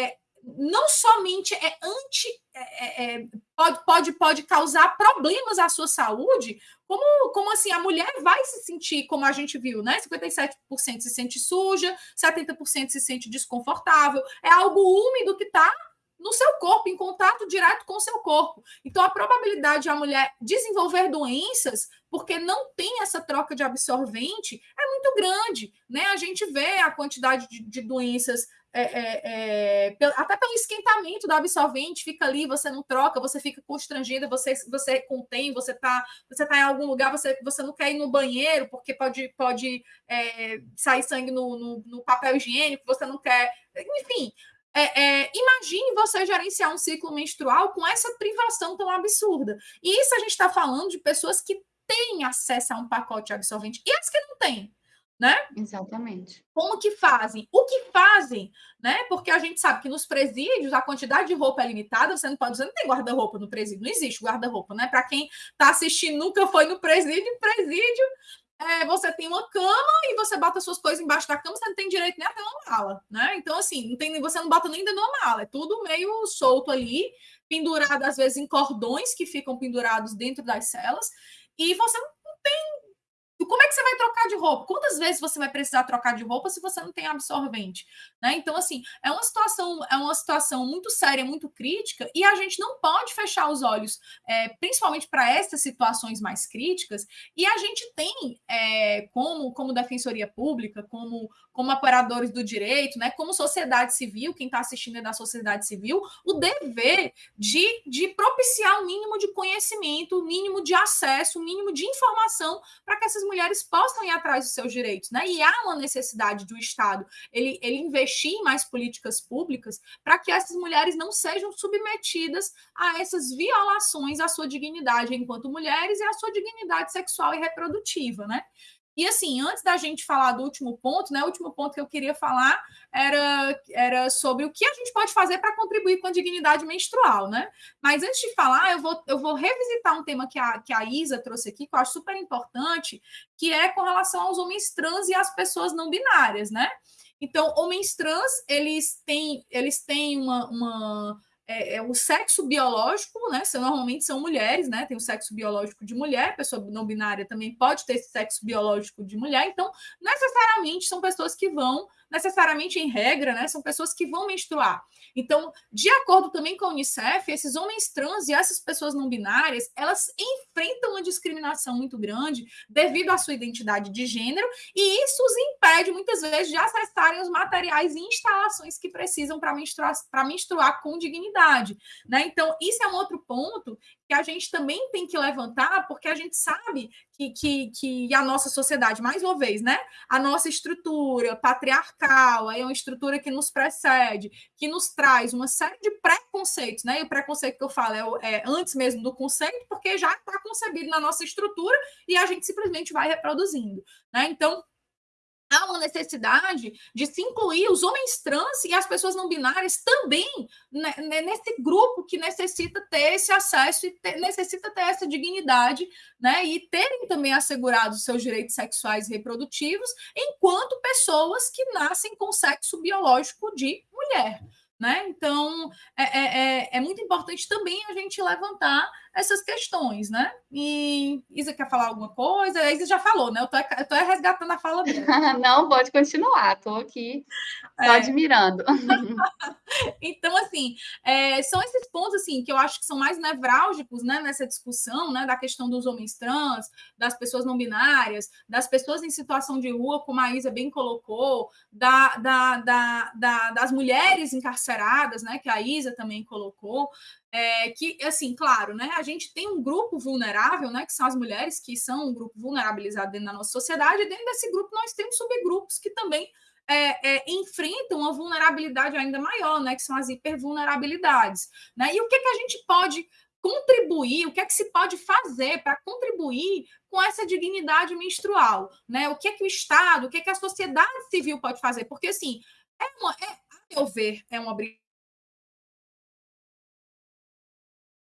é, não somente é anti. É, é, é, pode, pode, pode causar problemas à sua saúde, como, como assim, a mulher vai se sentir, como a gente viu, né? 57% se sente suja, 70% se sente desconfortável, é algo úmido que está no seu corpo, em contato direto com o seu corpo. Então, a probabilidade de a mulher desenvolver doenças, porque não tem essa troca de absorvente, é muito grande. Né? A gente vê a quantidade de, de doenças. É, é, é, até pelo esquentamento do absorvente, fica ali, você não troca, você fica constrangida, você, você contém, você está você tá em algum lugar, você, você não quer ir no banheiro, porque pode, pode é, sair sangue no, no, no papel higiênico, você não quer. Enfim, é, é, imagine você gerenciar um ciclo menstrual com essa privação tão absurda. E isso a gente está falando de pessoas que têm acesso a um pacote absorvente e as que não têm. Né? Exatamente. Como que fazem? O que fazem, né? Porque a gente sabe que nos presídios a quantidade de roupa é limitada, você não pode, você não tem guarda-roupa no presídio, não existe guarda-roupa, né? Para quem está assistindo nunca foi no presídio, presídio é, você tem uma cama e você bota suas coisas embaixo da cama, você não tem direito nem a ter uma mala, né? Então, assim, não tem, você não bota nem dentro de uma mala, é tudo meio solto ali, pendurado às vezes em cordões que ficam pendurados dentro das celas, e você não tem como é que você vai trocar de roupa? Quantas vezes você vai precisar trocar de roupa se você não tem absorvente? Né? Então, assim, é uma situação, é uma situação muito séria, muito crítica, e a gente não pode fechar os olhos, é, principalmente para essas situações mais críticas, e a gente tem, é, como, como defensoria pública, como, como operadores do direito, né, como sociedade civil, quem está assistindo é da sociedade civil, o dever de, de propiciar o um mínimo de conhecimento, o um mínimo de acesso, o um mínimo de informação para que essas mulheres possam ir atrás dos seus direitos, né? E há uma necessidade do Estado ele, ele investir em mais políticas públicas para que essas mulheres não sejam submetidas a essas violações à sua dignidade enquanto mulheres e à sua dignidade sexual e reprodutiva, né? E assim, antes da gente falar do último ponto, né? O último ponto que eu queria falar era, era sobre o que a gente pode fazer para contribuir com a dignidade menstrual, né? Mas antes de falar, eu vou, eu vou revisitar um tema que a, que a Isa trouxe aqui, que eu acho super importante, que é com relação aos homens trans e às pessoas não binárias, né? Então, homens trans, eles têm, eles têm uma, uma é, é, o sexo biológico, né? Normalmente são mulheres, né? Tem o sexo biológico de mulher, pessoa não binária também pode ter esse sexo biológico de mulher, então necessariamente são pessoas que vão necessariamente em regra, né, são pessoas que vão menstruar. Então, de acordo também com a Unicef, esses homens trans e essas pessoas não binárias, elas enfrentam uma discriminação muito grande devido à sua identidade de gênero, e isso os impede muitas vezes de acessarem os materiais e instalações que precisam para menstruar, menstruar com dignidade. Né? Então, isso é um outro ponto que a gente também tem que levantar, porque a gente sabe que, que, que a nossa sociedade, mais uma vez, né? A nossa estrutura patriarcal, é uma estrutura que nos precede, que nos traz uma série de preconceitos, né? E o preconceito que eu falo é, é antes mesmo do conceito, porque já está concebido na nossa estrutura e a gente simplesmente vai reproduzindo, né? Então, há uma necessidade de se incluir os homens trans e as pessoas não binárias também né, né, nesse grupo que necessita ter esse acesso e ter, necessita ter essa dignidade, né, e terem também assegurados seus direitos sexuais e reprodutivos, enquanto pessoas que nascem com sexo biológico de mulher. Né? Então, é, é, é, é muito importante também a gente levantar essas questões, né? E Isa quer falar alguma coisa? A Isa já falou, né? Eu tô, eu tô resgatando a fala dela. Não, pode continuar, estou aqui só é. admirando. então, assim, é, são esses pontos assim que eu acho que são mais nevrálgicos né, nessa discussão né, da questão dos homens trans, das pessoas não binárias, das pessoas em situação de rua, como a Isa bem colocou, da, da, da, da das mulheres encarceradas, né? Que a Isa também colocou. É, que, assim, claro, né, a gente tem um grupo vulnerável, né, que são as mulheres, que são um grupo vulnerabilizado dentro da nossa sociedade, e dentro desse grupo nós temos subgrupos que também é, é, enfrentam uma vulnerabilidade ainda maior, né, que são as hipervulnerabilidades. Né? E o que, que a gente pode contribuir, o que é que se pode fazer para contribuir com essa dignidade menstrual? Né? O que é que o Estado, o que é que a sociedade civil pode fazer? Porque, assim, é uma, é, a meu ver, é uma obrigação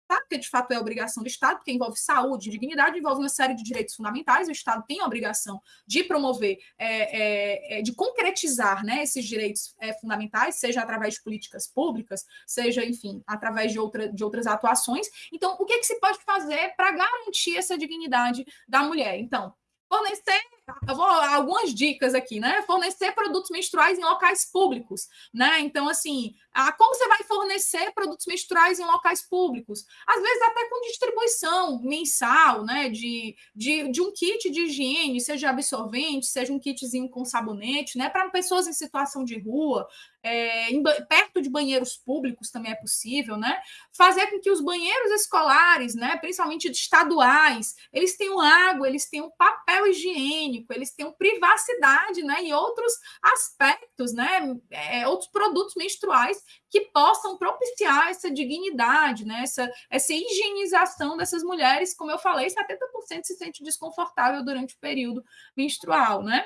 porque de fato é obrigação do Estado, porque envolve saúde, dignidade, envolve uma série de direitos fundamentais. O Estado tem a obrigação de promover, é, é, é, de concretizar né, esses direitos é, fundamentais, seja através de políticas públicas, seja, enfim, através de, outra, de outras atuações. Então, o que, é que se pode fazer para garantir essa dignidade da mulher? Então, fornecer eu vou algumas dicas aqui, né? Fornecer produtos menstruais em locais públicos, né? Então, assim, a, como você vai fornecer produtos menstruais em locais públicos? Às vezes até com distribuição mensal, né? De, de, de um kit de higiene, seja absorvente, seja um kitzinho com sabonete, né? Para pessoas em situação de rua, é, em, perto de banheiros públicos também é possível, né? Fazer com que os banheiros escolares, né, principalmente estaduais, eles tenham água, eles tenham papel higiênico, eles tenham privacidade, né, e outros aspectos, né, é, outros produtos menstruais que possam propiciar essa dignidade, né, essa, essa higienização dessas mulheres, como eu falei, 70% se sente desconfortável durante o período menstrual, né?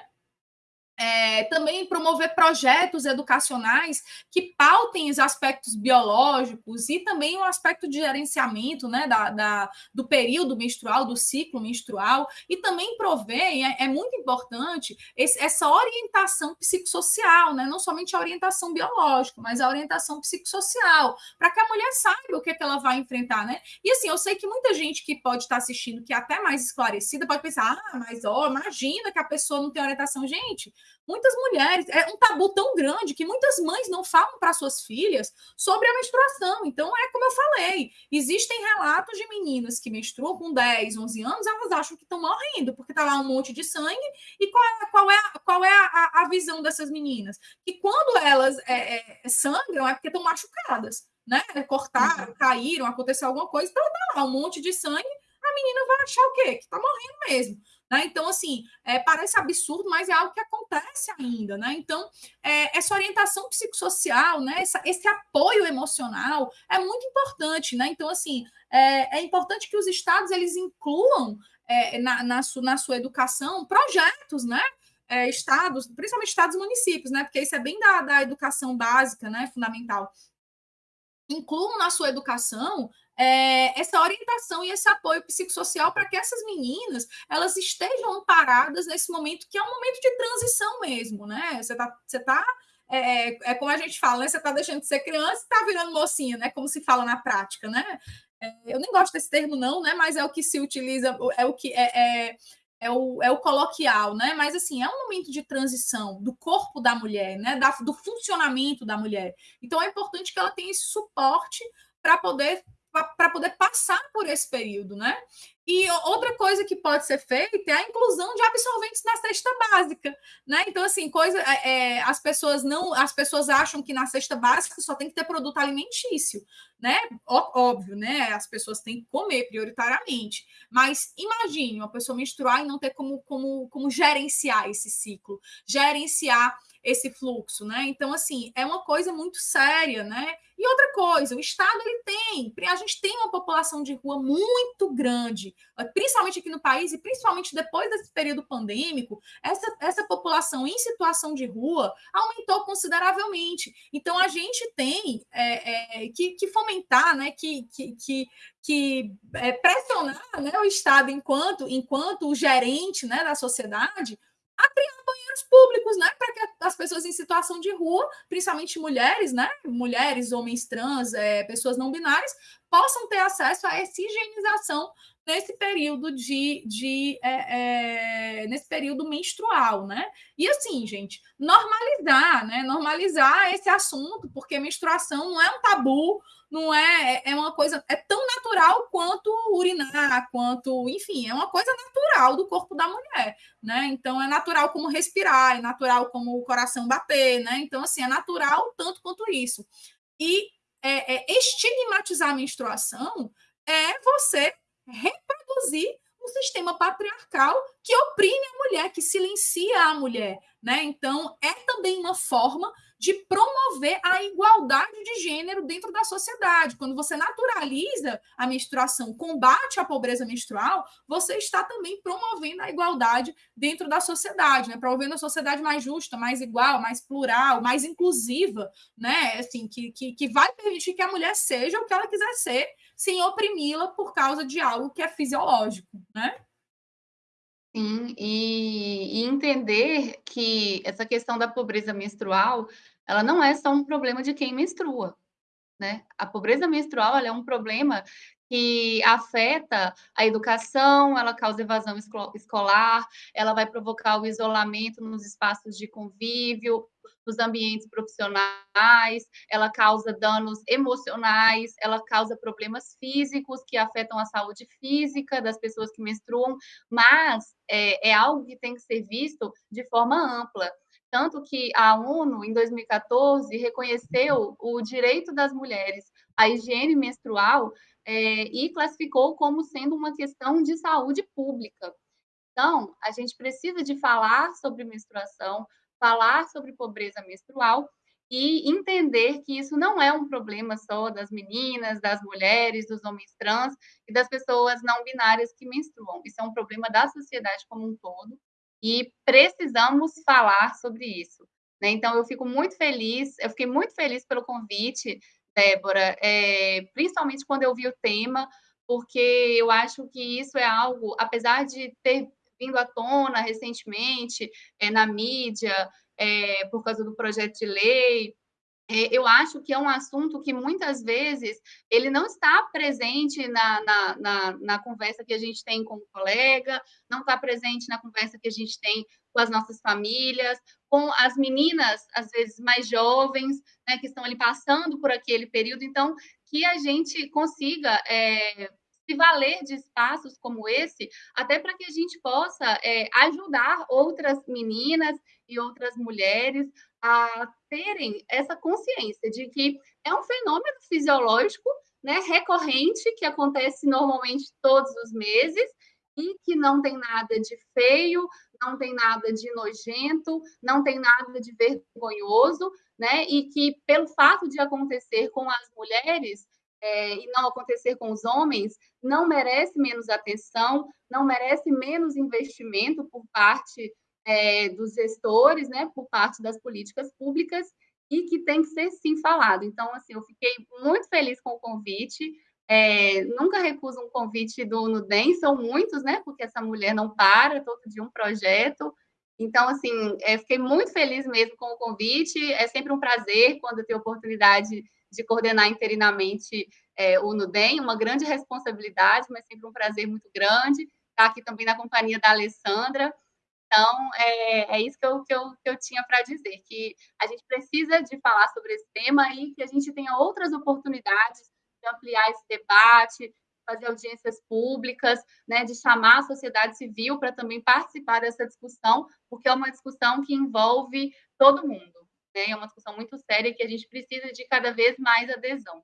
É, também promover projetos educacionais que pautem os aspectos biológicos e também o aspecto de gerenciamento né, da, da do período menstrual, do ciclo menstrual, e também prover, é, é muito importante, esse, essa orientação psicossocial, né, não somente a orientação biológica, mas a orientação psicossocial, para que a mulher saiba o que, é que ela vai enfrentar. Né? E assim, eu sei que muita gente que pode estar assistindo, que é até mais esclarecida, pode pensar, ah, mas ó, imagina que a pessoa não tem orientação. Gente, muitas mulheres, é um tabu tão grande que muitas mães não falam para suas filhas sobre a menstruação. Então, é como eu falei, existem relatos de meninas que menstruam com 10, 11 anos, elas acham que estão morrendo, porque está lá um monte de sangue, e qual é, qual é, qual é a, a visão dessas meninas? Que quando elas é, é, sangram é porque estão machucadas, né? Cortaram, uhum. caíram, aconteceu alguma coisa, então tá lá um monte de sangue, a menina vai achar o quê? Que está morrendo mesmo Né? Então, assim, é, parece absurdo, mas é algo que acontece ainda. Né? Então, é, essa orientação psicossocial, né? Essa, esse apoio emocional é muito importante. Né? Então, assim, é, é importante que os estados eles incluam é, na, na, su, na sua educação projetos, né? É, estados, principalmente estados e municípios, né? Porque isso é bem da, da educação básica, né? Fundamental. Incluam na sua educação é, essa orientação e esse apoio psicossocial para que essas meninas elas estejam amparadas nesse momento que é um momento de transição mesmo, né? Você está você tá é, é, como a gente fala, né? Você está deixando de ser criança e está virando mocinha, né? Como se fala na prática, né? É, eu nem gosto desse termo, não, né? Mas é o que se utiliza, é o que é, é, é, o, é o coloquial, né? Mas assim, é um momento de transição do corpo da mulher, né? Da, do funcionamento da mulher. Então é importante que ela tenha esse suporte para poder para poder passar por esse período, né? E outra coisa que pode ser feita é a inclusão de absorventes na cesta básica, né? Então, assim, coisa, é, é as pessoas não, as pessoas acham que na cesta básica só tem que ter produto alimentício, né? óbvio, né? As pessoas têm que comer prioritariamente. Mas imagine uma pessoa menstruar e não ter como, como, como gerenciar esse ciclo, gerenciar esse fluxo, né? Então, assim, é uma coisa muito séria, né? E outra coisa, o Estado ele tem, a gente tem uma população de rua muito grande, principalmente aqui no país e principalmente depois desse período pandêmico, essa, essa população em situação de rua aumentou consideravelmente. Então, a gente tem é, é, que, que, fomentar, né? Que, que, que, que é, pressionar né, o Estado enquanto, enquanto o gerente né, da sociedade a criar banheiros públicos, né, para que as pessoas em situação de rua, principalmente mulheres, né, mulheres, homens trans, é, pessoas não binárias, possam ter acesso a essa higienização nesse período de, de é, é, nesse período menstrual, né? E assim, gente, normalizar, né? Normalizar esse assunto, porque menstruação não é um tabu, não é, é uma coisa, é tão natural quanto urinar, quanto, enfim, é uma coisa natural do corpo da mulher, né? Então é natural como respirar, é natural como o coração bater, né? Então, assim, é natural tanto quanto isso. E é, é, estigmatizar a menstruação é você reproduzir um sistema patriarcal que oprime a mulher, que silencia a mulher, né? Então, é também uma forma de promover a igualdade de gênero dentro da sociedade. Quando você naturaliza a menstruação, combate a pobreza menstrual, você está também promovendo a igualdade dentro da sociedade, né? Promovendo a sociedade mais justa, mais igual, mais plural, mais inclusiva, né? Assim, que, que, que vai permitir que a mulher seja o que ela quiser ser, sem oprimi-la por causa de algo que é fisiológico, né? Sim, e, e, entender que essa questão da pobreza menstrual, ela não é só um problema de quem menstrua, né? A pobreza menstrual é um problema que afeta a educação, ela causa evasão escolar, ela vai provocar o isolamento nos espaços de convívio, nos ambientes profissionais, ela causa danos emocionais, ela causa problemas físicos que afetam a saúde física das pessoas que menstruam, mas é, é algo que tem que ser visto de forma ampla. Tanto que a ONU, em 2014, reconheceu o direito das mulheres à higiene menstrual é, e classificou como sendo uma questão de saúde pública. Então, a gente precisa de falar sobre menstruação, falar sobre pobreza menstrual e entender que isso não é um problema só das meninas, das mulheres, dos homens trans e das pessoas não binárias que menstruam. Isso é um problema da sociedade como um todo e precisamos falar sobre isso. Né? Então, eu fico muito feliz, eu fiquei muito feliz pelo convite, Débora, é, principalmente quando eu vi o tema, porque eu acho que isso é algo, apesar de ter vindo à tona recentemente é, na mídia, é, por causa do projeto de lei. É, eu acho que é um assunto que muitas vezes ele não está presente na, na, na, na conversa que a gente tem com o colega, não está presente na conversa que a gente tem com as nossas famílias, com as meninas, às vezes mais jovens, né, que estão ali passando por aquele período. Então, que a gente consiga é, se valer de espaços como esse, até para que a gente possa é, ajudar outras meninas e outras mulheres a terem essa consciência de que é um fenômeno fisiológico né, recorrente que acontece normalmente todos os meses e que não tem nada de feio, não tem nada de nojento, não tem nada de vergonhoso, né? E que pelo fato de acontecer com as mulheres é, e não acontecer com os homens, não merece menos atenção, não merece menos investimento por parte é, dos gestores, né? Por parte das políticas públicas e que tem que ser sim falado. Então, assim, eu fiquei muito feliz com o convite. É, nunca recuso um convite do Nudem, são muitos, né? Porque essa mulher não para, todo dia um projeto. Então, assim, é, fiquei muito feliz mesmo com o convite. É sempre um prazer quando eu tenho oportunidade de coordenar interinamente é, o Nudem, uma grande responsabilidade, mas sempre um prazer muito grande. Estar aqui também na companhia da Alessandra. Então, é, é isso que eu, que eu, que eu tinha para dizer, que a gente precisa de falar sobre esse tema e que a gente tenha outras oportunidades de ampliar esse debate, fazer audiências públicas, né, de chamar a sociedade civil para também participar dessa discussão, porque é uma discussão que envolve todo mundo. Né? É uma discussão muito séria que a gente precisa de cada vez mais adesão.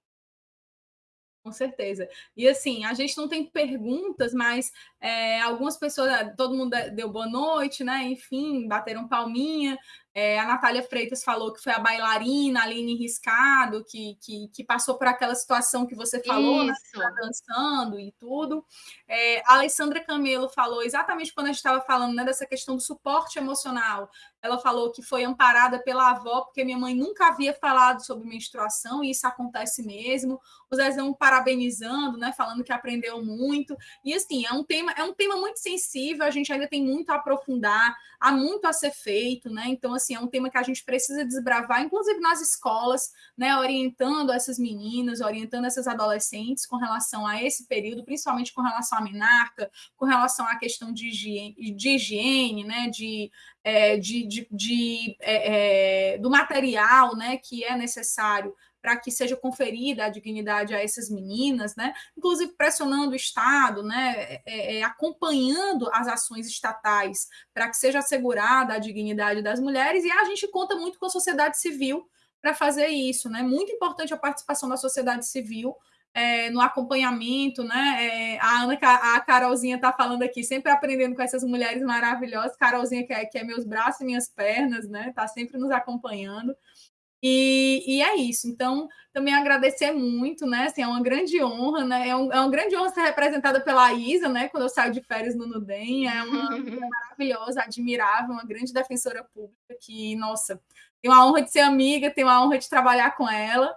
Com certeza. E assim, a gente não tem perguntas, mas é, algumas pessoas, todo mundo deu boa noite, né? Enfim, bateram palminha. É, a Natália Freitas falou que foi a bailarina, a Aline Riscado, que, que, que, passou por aquela situação que você falou, né, tá dançando e tudo. É, a Alessandra Camelo falou exatamente quando a gente estava falando né, dessa questão do suporte emocional. Ela falou que foi amparada pela avó, porque minha mãe nunca havia falado sobre menstruação, e isso acontece mesmo. O Zezão parabenizando, né, falando que aprendeu muito. E assim, é um tema, é um tema muito sensível, a gente ainda tem muito a aprofundar, há muito a ser feito, né? Então, assim, assim, é um tema que a gente precisa desbravar, inclusive nas escolas, né, orientando essas meninas, orientando essas adolescentes com relação a esse período, principalmente com relação à menarca, com relação à questão de higiene, de higiene né, de, é, de, de, de é, é, do material né, que é necessário para que seja conferida a dignidade a essas meninas, né? Inclusive pressionando o Estado, né? É, é, acompanhando as ações estatais para que seja assegurada a dignidade das mulheres, e a gente conta muito com a sociedade civil para fazer isso, né? Muito importante a participação da sociedade civil é, no acompanhamento, né? É, a Ana, a Carolzinha está falando aqui, sempre aprendendo com essas mulheres maravilhosas. Carolzinha, que é, que é meus braços e minhas pernas, né? Está sempre nos acompanhando. E, e, é isso. Então, também agradecer muito, né? Assim, é uma grande honra, né? É, um, é uma grande honra ser representada pela Isa, né? Quando eu saio de férias no Nudem. É uma maravilhosa, admirável, uma grande defensora pública que, nossa, tenho a honra de ser amiga, tenho a honra de trabalhar com ela.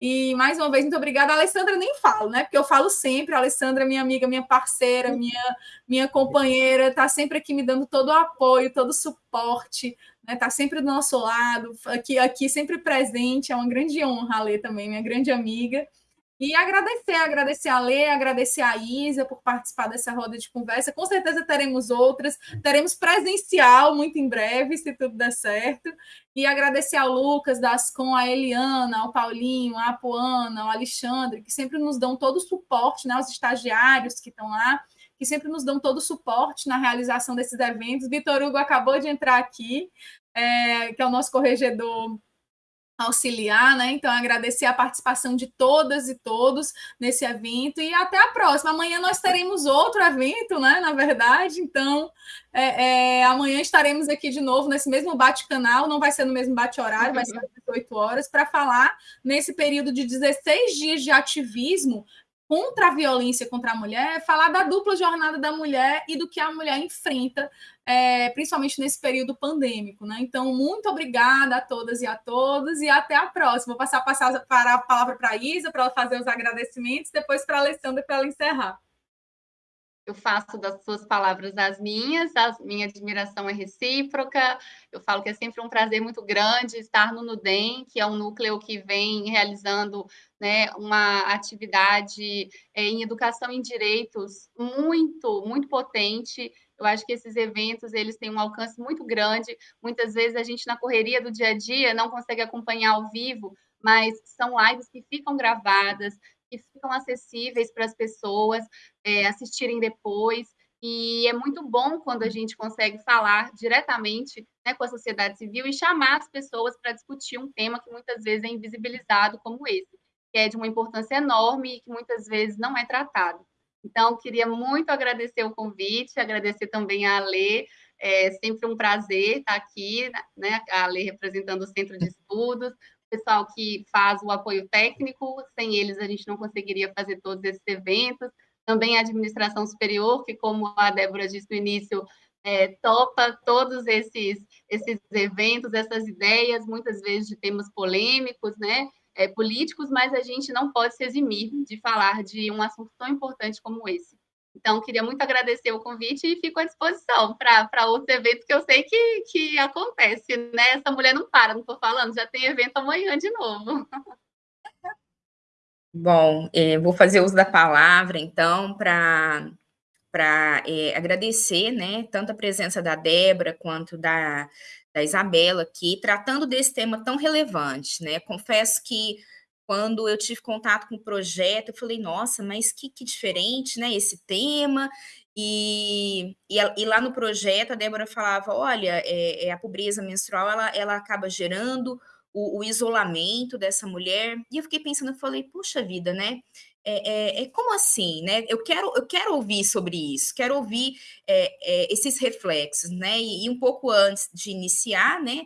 E mais uma vez, muito obrigada. A Alessandra nem falo, né? Porque eu falo sempre. A Alessandra, minha amiga, minha parceira, minha, minha companheira, está sempre aqui me dando todo o apoio, todo o suporte está né, tá sempre do nosso lado, aqui, aqui sempre presente, é uma grande honra a Lê também, minha grande amiga. E agradecer, agradecer a Lê, agradecer a Isa por participar dessa roda de conversa. Com certeza teremos outras, teremos presencial muito em breve, se tudo der certo. E agradecer ao Lucas, das com a Eliana, ao Paulinho, a Apuana, ao Alexandre, que sempre nos dão todo o suporte, né, os estagiários que estão lá que sempre nos dão todo o suporte na realização desses eventos. Vitor Hugo acabou de entrar aqui, é, que é o nosso corregedor auxiliar, né? Então, agradecer a participação de todas e todos nesse evento e até a próxima. Amanhã nós teremos outro evento, né? Na verdade, então é, é, amanhã estaremos aqui de novo nesse mesmo bate-canal, não vai ser no mesmo bate-horário, vai ser às 18 horas, para falar nesse período de 16 dias de ativismo contra a violência contra a mulher, falar da dupla jornada da mulher e do que a mulher enfrenta, é, principalmente nesse período pandêmico. Né? Então, muito obrigada a todas e a todos, e até a próxima. Vou passar, passar para a palavra para a Isa, para ela fazer os agradecimentos, depois para a Alessandra, para ela encerrar eu faço das suas palavras as minhas, a minha admiração é recíproca. Eu falo que é sempre um prazer muito grande estar no NUDEM, que é um núcleo que vem realizando né, uma atividade é, em educação em direitos muito, muito potente. Eu acho que esses eventos eles têm um alcance muito grande. Muitas vezes a gente na correria do dia a dia não consegue acompanhar ao vivo, mas são lives que ficam gravadas, que ficam acessíveis para as pessoas é, assistirem depois. E é muito bom quando a gente consegue falar diretamente né, com a sociedade civil e chamar as pessoas para discutir um tema que muitas vezes é invisibilizado como esse, que é de uma importância enorme e que muitas vezes não é tratado. Então, queria muito agradecer o convite, agradecer também a Alê, é sempre um prazer estar aqui, né? A Alê representando o Centro de Estudos, pessoal que faz o apoio técnico, sem eles a gente não conseguiria fazer todos esses eventos, também a administração superior, que como a Débora disse no início, é, topa todos esses, esses eventos, essas ideias, muitas vezes de temas polêmicos, né? É, políticos, mas a gente não pode se eximir de falar de um assunto tão importante como esse. Então, queria muito agradecer o convite e fico à disposição para outros eventos que eu sei que, que acontece, né? Essa mulher não para, não estou falando, já tem evento amanhã de novo. Bom, é, vou fazer uso da palavra, então, para para é, agradecer, né, tanto a presença da Débora quanto da, da Isabela aqui, tratando desse tema tão relevante, né? Confesso que quando eu tive contato com o projeto, eu falei, nossa, mas que, que diferente, né, esse tema. E, e, e, lá no projeto, a Débora falava, olha, é, é a pobreza menstrual, ela, ela acaba gerando o, o, isolamento dessa mulher. E eu fiquei pensando, eu falei, puxa vida, né? É, é, é, como assim, né? Eu quero, eu quero ouvir sobre isso, quero ouvir é, é, esses reflexos, né? E, e, um pouco antes de iniciar, né,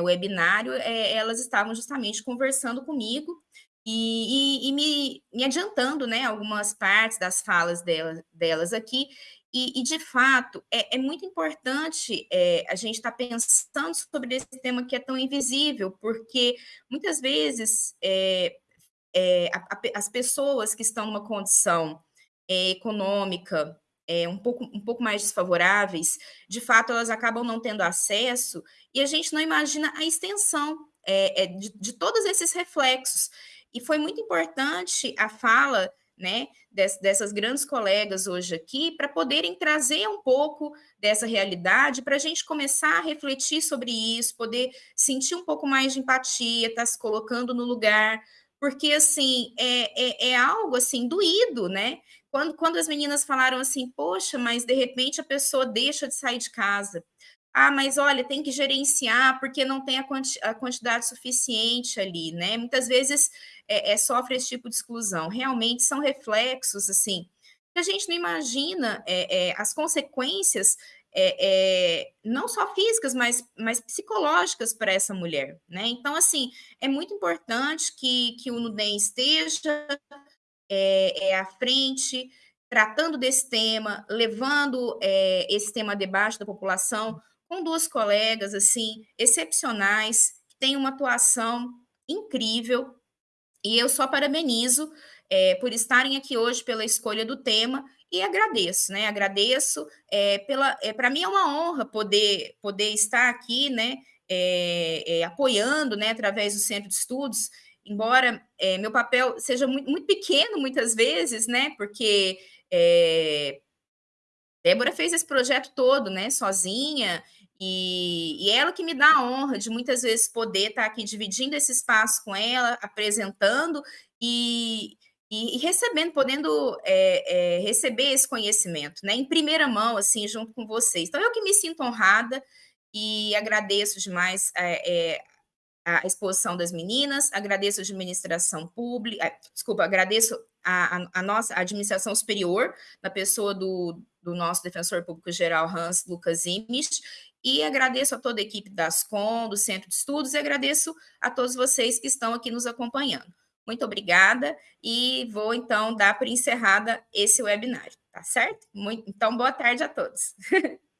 o webinário, elas estavam justamente conversando comigo e, e, e me, me, adiantando, né, algumas partes das falas delas, delas aqui, e, de fato, é, é muito importante é, a gente estar tá pensando sobre esse tema que é tão invisível, porque muitas vezes é, a, a, as pessoas que estão numa condição econômica um, pouco, um pouco mais desfavoráveis, de fato, elas acabam não tendo acesso, e a gente não imagina a extensão de, de todos esses reflexos. E foi muito importante a fala né, dessas grandes colegas hoje aqui, para poderem trazer um pouco dessa realidade, para a gente começar a refletir sobre isso, poder sentir um pouco mais de empatia, estar tá se colocando no lugar, porque, assim, é, é, é, algo, assim, doído, né? Quando, quando as meninas falaram assim, poxa, mas de repente a pessoa deixa de sair de casa, ah, mas olha, tem que gerenciar porque não tem a, quanti a quantidade suficiente ali, né? Muitas vezes é, é, sofre esse tipo de exclusão. Realmente são reflexos, assim, que a gente não imagina é, é as consequências, é, é, não só físicas, mas, mas psicológicas para essa mulher, né? Então, assim, é muito importante que, que o NUDEM esteja é, à frente, tratando desse tema, levando esse tema debate da população, com duas colegas assim excepcionais, que têm uma atuação incrível, e eu só parabenizo é, por estarem aqui hoje pela escolha do tema e agradeço, né? Agradeço é, pela, é, para mim é uma honra poder poder estar aqui, né? É, é, apoiando, né? Através do Centro de Estudos, embora é, meu papel seja muito, muito, pequeno muitas vezes, né? Porque Débora fez esse projeto todo, né? Sozinha e, e, ela que me dá a honra de muitas vezes poder estar aqui dividindo esse espaço com ela, apresentando e, e, e recebendo, podendo é, é, receber esse conhecimento, né, em primeira mão, assim, junto com vocês. Então, eu que me sinto honrada e agradeço demais é, é a exposição das meninas, agradeço a administração pública, desculpa, agradeço a, a, a nossa administração superior, na pessoa do, do nosso defensor público geral, Hans Lucas Imich, e agradeço a toda a equipe da Ascom, do Centro de Estudos, e agradeço a todos vocês que estão aqui nos acompanhando. Muito obrigada e vou então dar por encerrada esse webinário, tá certo? Muito, então, boa tarde a todos.